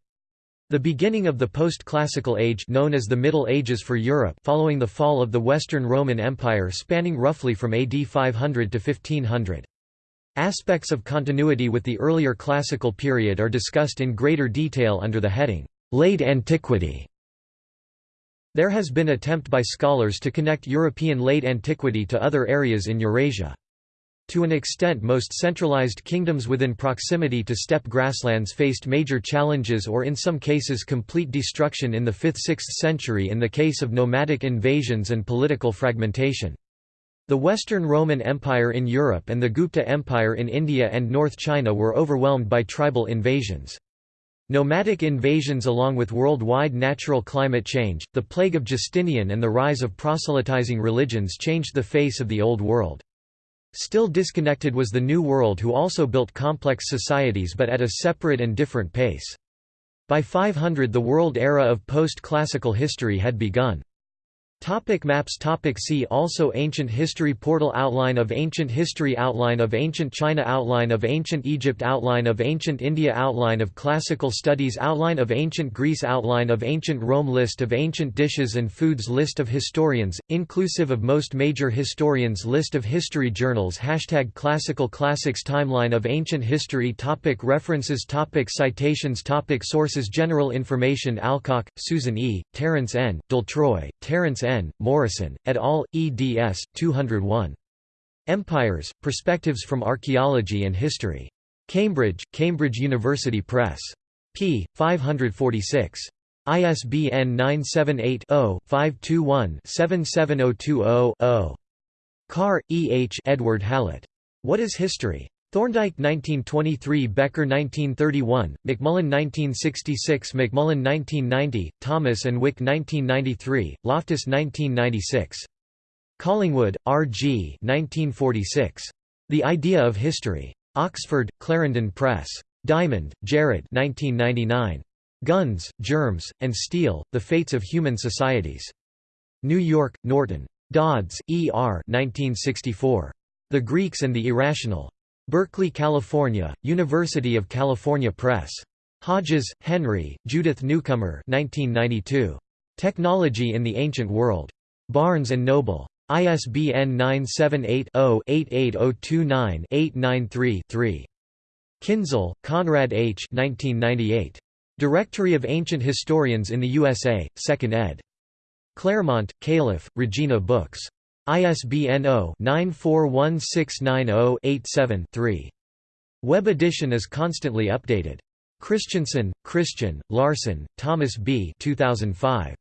The beginning of the post-classical age known as the Middle Ages for Europe following the fall of the Western Roman Empire spanning roughly from AD 500 to 1500. Aspects of continuity with the earlier classical period are discussed in greater detail under the heading, Late Antiquity. There has been attempt by scholars to connect European late antiquity to other areas in Eurasia. To an extent most centralized kingdoms within proximity to steppe grasslands faced major challenges or in some cases complete destruction in the 5th–6th century in the case of nomadic invasions and political fragmentation. The Western Roman Empire in Europe and the Gupta Empire in India and North China were overwhelmed by tribal invasions. Nomadic invasions along with worldwide natural climate change, the plague of Justinian and the rise of proselytizing religions changed the face of the Old World. Still disconnected was the New World who also built complex societies but at a separate and different pace. By 500 the world era of post-classical history had begun. Topic maps topic See also Ancient History Portal Outline of Ancient History Outline of Ancient China Outline of Ancient Egypt Outline of Ancient India Outline of Classical Studies Outline of Ancient Greece Outline of Ancient Rome List of ancient dishes and foods List of historians, inclusive of most major historians List of history journals Hashtag Classical Classics Timeline of Ancient History topic References topic Citations topic Sources General information Alcock, Susan E., Terence N., Daltroy, Terence N. N. Morrison, et al., eds. 201. Empires, Perspectives from Archaeology and History. Cambridge, Cambridge University Press. p. 546. ISBN 978-0-521-77020-0. Carr, E. H. Edward Hallett. What is History? Thorndike 1923 Becker 1931, MacMullen 1966 MacMullen 1990, Thomas and Wick 1993, Loftus 1996. Collingwood, R. G. 1946. The Idea of History. Oxford, Clarendon Press. Diamond, Jared 1999. Guns, Germs, and Steel, The Fates of Human Societies. New York, Norton. Dodds, E. R. 1964. The Greeks and the Irrational. Berkeley, California, University of California Press. Hodges, Henry, Judith Newcomer 1992. Technology in the Ancient World. Barnes & Noble. ISBN 978-0-88029-893-3. Kinzl, Konrad H. 1998. Directory of Ancient Historians in the USA, 2nd ed. Claremont, Calif., Regina Books. ISBN 0-941690-87-3. Web edition is constantly updated. Kristiansen, Kristian, Larsson, Thomas B. 2005.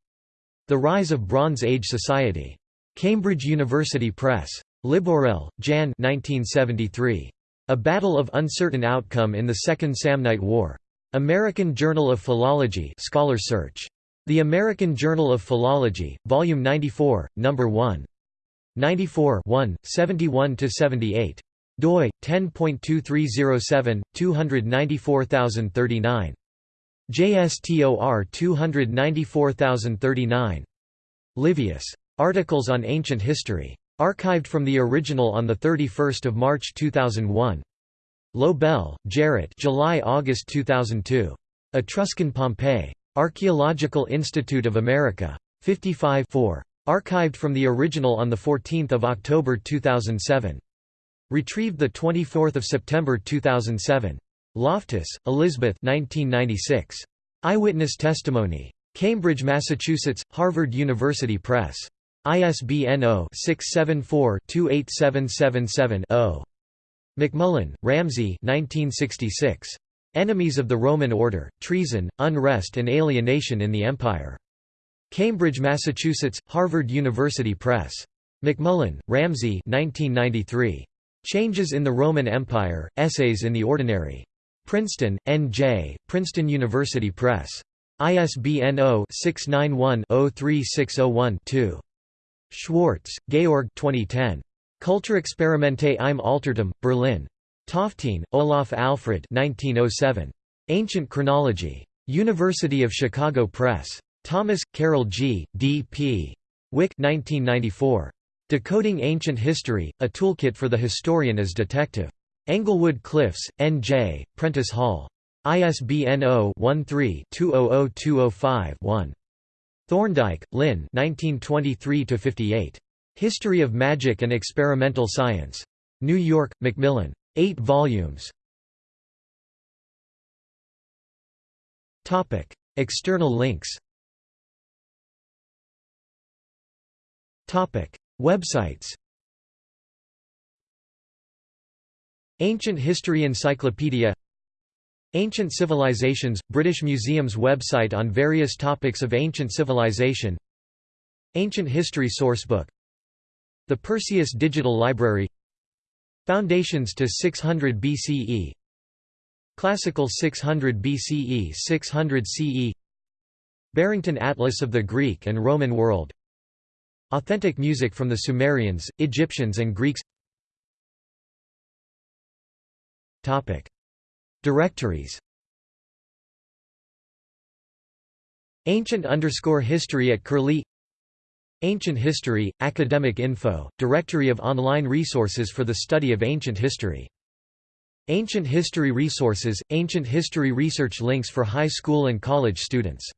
The Rise of Bronze Age Society. Cambridge University Press. Libourel, Jan 1973. A Battle of Uncertain Outcome in the Second Samnite War. American Journal of Philology Scholar Search. The American Journal of Philology, Volume 94, No. 1. 94 71–78. doi, 10.2307, 294039. JSTOR 294039. Livius. Articles on Ancient History. Archived from the original on 31 March 2001. Lobell, Jarrett July–August 2002. Etruscan Pompeii. Archaeological Institute of America. 55 4. Archived from the original on 14 October 2007. Retrieved 24 September 2007. Loftus, Elizabeth 1996. Eyewitness Testimony. Cambridge, Massachusetts, Harvard University Press. ISBN 0-674-28777-0. MacMullen, Ramsay 1966. Enemies of the Roman Order, Treason, Unrest and Alienation in the Empire. Cambridge, Massachusetts, Harvard University Press. MacMullen, Ramsay 1993. Changes in the Roman Empire, Essays in the Ordinary. Princeton, N.J., Princeton University Press. ISBN 0-691-03601-2. Schwarz, Georg 2010. Kulturexperimente im Altertum, Berlin. Toffteen, Olaf Alfred 1907. Ancient Chronology. University of Chicago Press. Thomas, Carol G., D.P. Wick 1994. Decoding Ancient History, a toolkit for the historian as detective. Englewood Cliffs, N.J., Prentice Hall. ISBN 0-13-200205-1. Thorndike, Lynn History of Magic and Experimental Science. New York, Macmillan. 8 volumes. External links Websites Ancient History Encyclopedia Ancient Civilizations – British Museum's website on various topics of ancient civilization Ancient History Sourcebook The Perseus Digital Library Foundations to 600 BCE Classical 600 BCE 600 CE Barrington Atlas of the Greek and Roman world Authentic music from the Sumerians, Egyptians and Greeks Topic. Directories Ancient underscore history at Curlie Ancient History, Academic Info, Directory of online resources for the study of ancient history. Ancient History Resources, Ancient History Research links for high school and college students